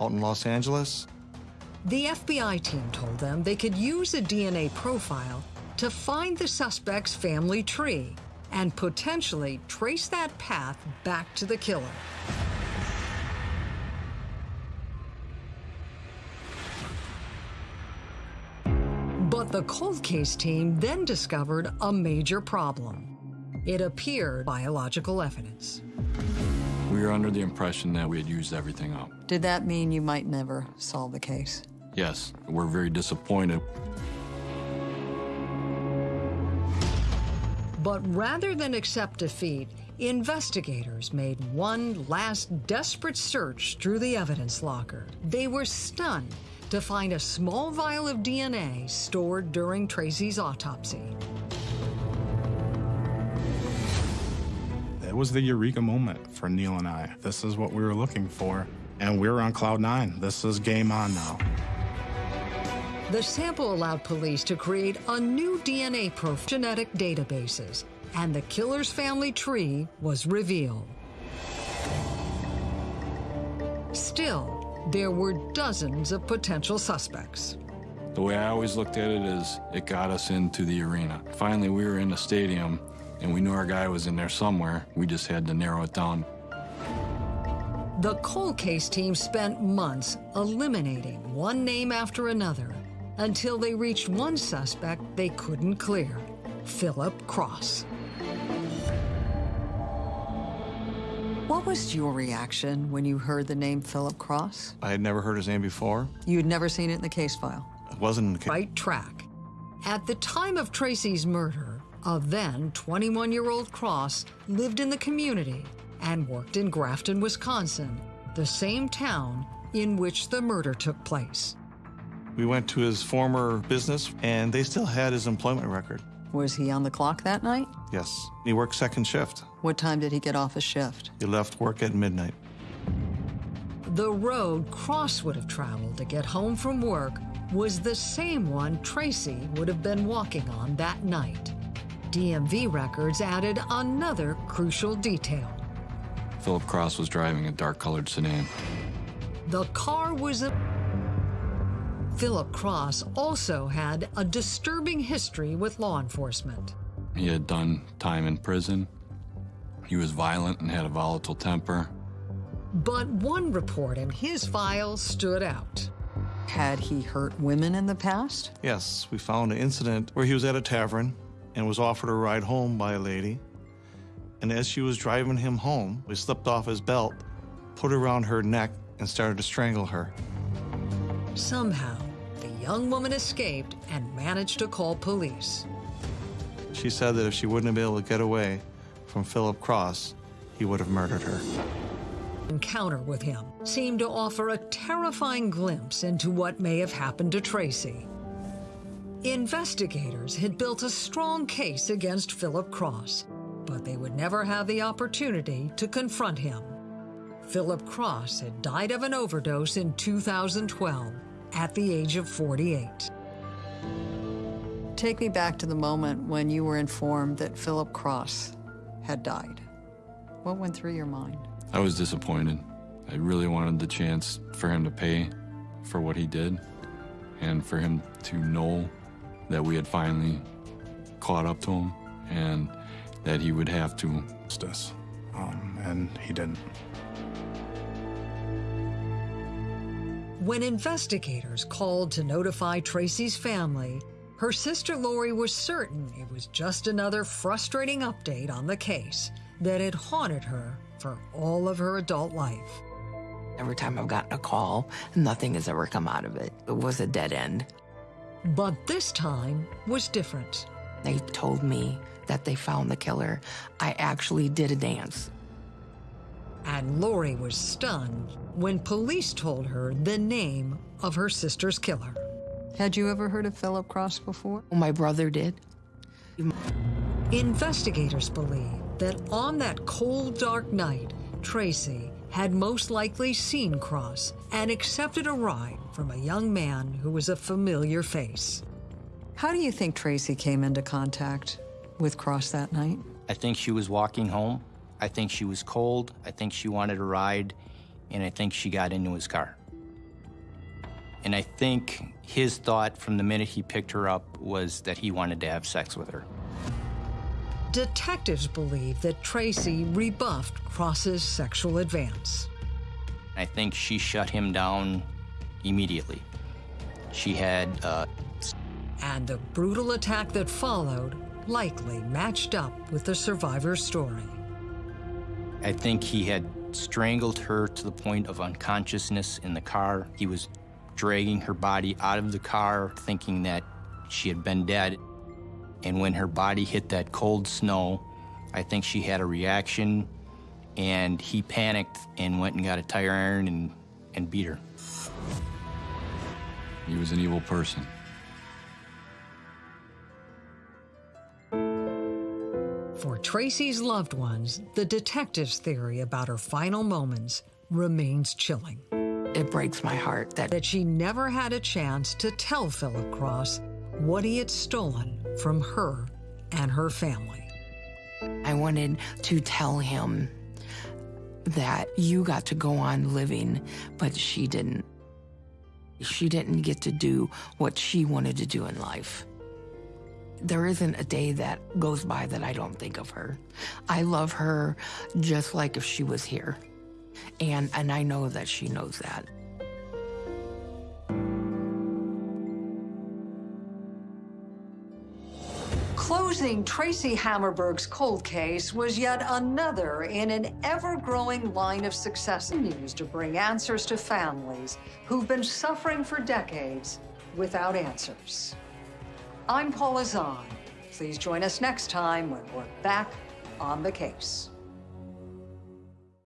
out in Los Angeles. The FBI team told them they could use a DNA profile to find the suspect's family tree and potentially trace that path back to the killer. But the cold case team then discovered a major problem. It appeared biological evidence. We were under the impression that we had used everything up. Did that mean you might never solve the case? yes, we're very disappointed. But rather than accept defeat, investigators made one last desperate search through the evidence locker. They were stunned to find a small vial of DNA stored during Tracy's autopsy. It was the eureka moment for Neil and I. This is what we were looking for, and we were on cloud nine. This is game on now. The sample allowed police to create a new DNA profile genetic databases, and the killer's family tree was revealed. Still, there were dozens of potential suspects. The way I always looked at it is it got us into the arena. Finally, we were in a stadium, and we knew our guy was in there somewhere. We just had to narrow it down. The cold case team spent months eliminating one name after another until they reached one suspect they couldn't clear Philip Cross. What was your reaction when you heard the name Philip Cross? I had never heard his name before. You had never seen it in the case file. It wasn't in the case. Right track. At the time of Tracy's murder, a then 21 year old Cross lived in the community and worked in Grafton, Wisconsin, the same town in which the murder took place. We went to his former business, and they still had his employment record. Was he on the clock that night? Yes. He worked second shift. What time did he get off his shift? He left work at midnight. The road Cross would have traveled to get home from work was the same one Tracy would have been walking on that night. DMV records added another crucial detail. Philip Cross was driving a dark colored sedan. The car was a. Philip Cross also had a disturbing history with law enforcement. He had done time in prison. He was violent and had a volatile temper. But one report in his file stood out. Had he hurt women in the past? Yes, we found an incident where he was at a tavern and was offered a ride home by a lady. And as she was driving him home, he slipped off his belt, put it around her neck, and started to strangle her. Somehow, the young woman escaped and managed to call police. She said that if she wouldn't have been able to get away from Philip Cross, he would have murdered her. Encounter with him seemed to offer a terrifying glimpse into what may have happened to Tracy. Investigators had built a strong case against Philip Cross, but they would never have the opportunity to confront him. Philip Cross had died of an overdose in 2012 at the age of 48. Take me back to the moment when you were informed that Philip Cross had died. What went through your mind? I was disappointed. I really wanted the chance for him to pay for what he did and for him to know that we had finally caught up to him and that he would have to. Justice. Um, and he didn't. When investigators called to notify Tracy's family, her sister Lori was certain it was just another frustrating update on the case that had haunted her for all of her adult life. Every time I've gotten a call, nothing has ever come out of it. It was a dead end. But this time was different. They told me that they found the killer. I actually did a dance. And Lori was stunned when police told her the name of her sister's killer. Had you ever heard of Philip Cross before? Oh, my brother did. Investigators believe that on that cold, dark night, Tracy had most likely seen Cross and accepted a ride from a young man who was a familiar face. How do you think Tracy came into contact with Cross that night? I think she was walking home. I think she was cold. I think she wanted a ride. And I think she got into his car. And I think his thought from the minute he picked her up was that he wanted to have sex with her. Detectives believe that Tracy rebuffed Cross's sexual advance. I think she shut him down immediately. She had. Uh, and the brutal attack that followed likely matched up with the survivor's story. I think he had strangled her to the point of unconsciousness in the car. He was dragging her body out of the car, thinking that she had been dead. And when her body hit that cold snow, I think she had a reaction, and he panicked and went and got a tire iron and, and beat her. He was an evil person. For Tracy's loved ones, the detective's theory about her final moments remains chilling. It breaks my heart that, that she never had a chance to tell Philip Cross what he had stolen from her and her family. I wanted to tell him that you got to go on living, but she didn't. She didn't get to do what she wanted to do in life. There isn't a day that goes by that I don't think of her. I love her just like if she was here. And, and I know that she knows that. Closing Tracy Hammerberg's cold case was yet another in an ever-growing line of success news to bring answers to families who've been suffering for decades without answers. I'm Paula Zahn. Please join us next time when we're back on the case.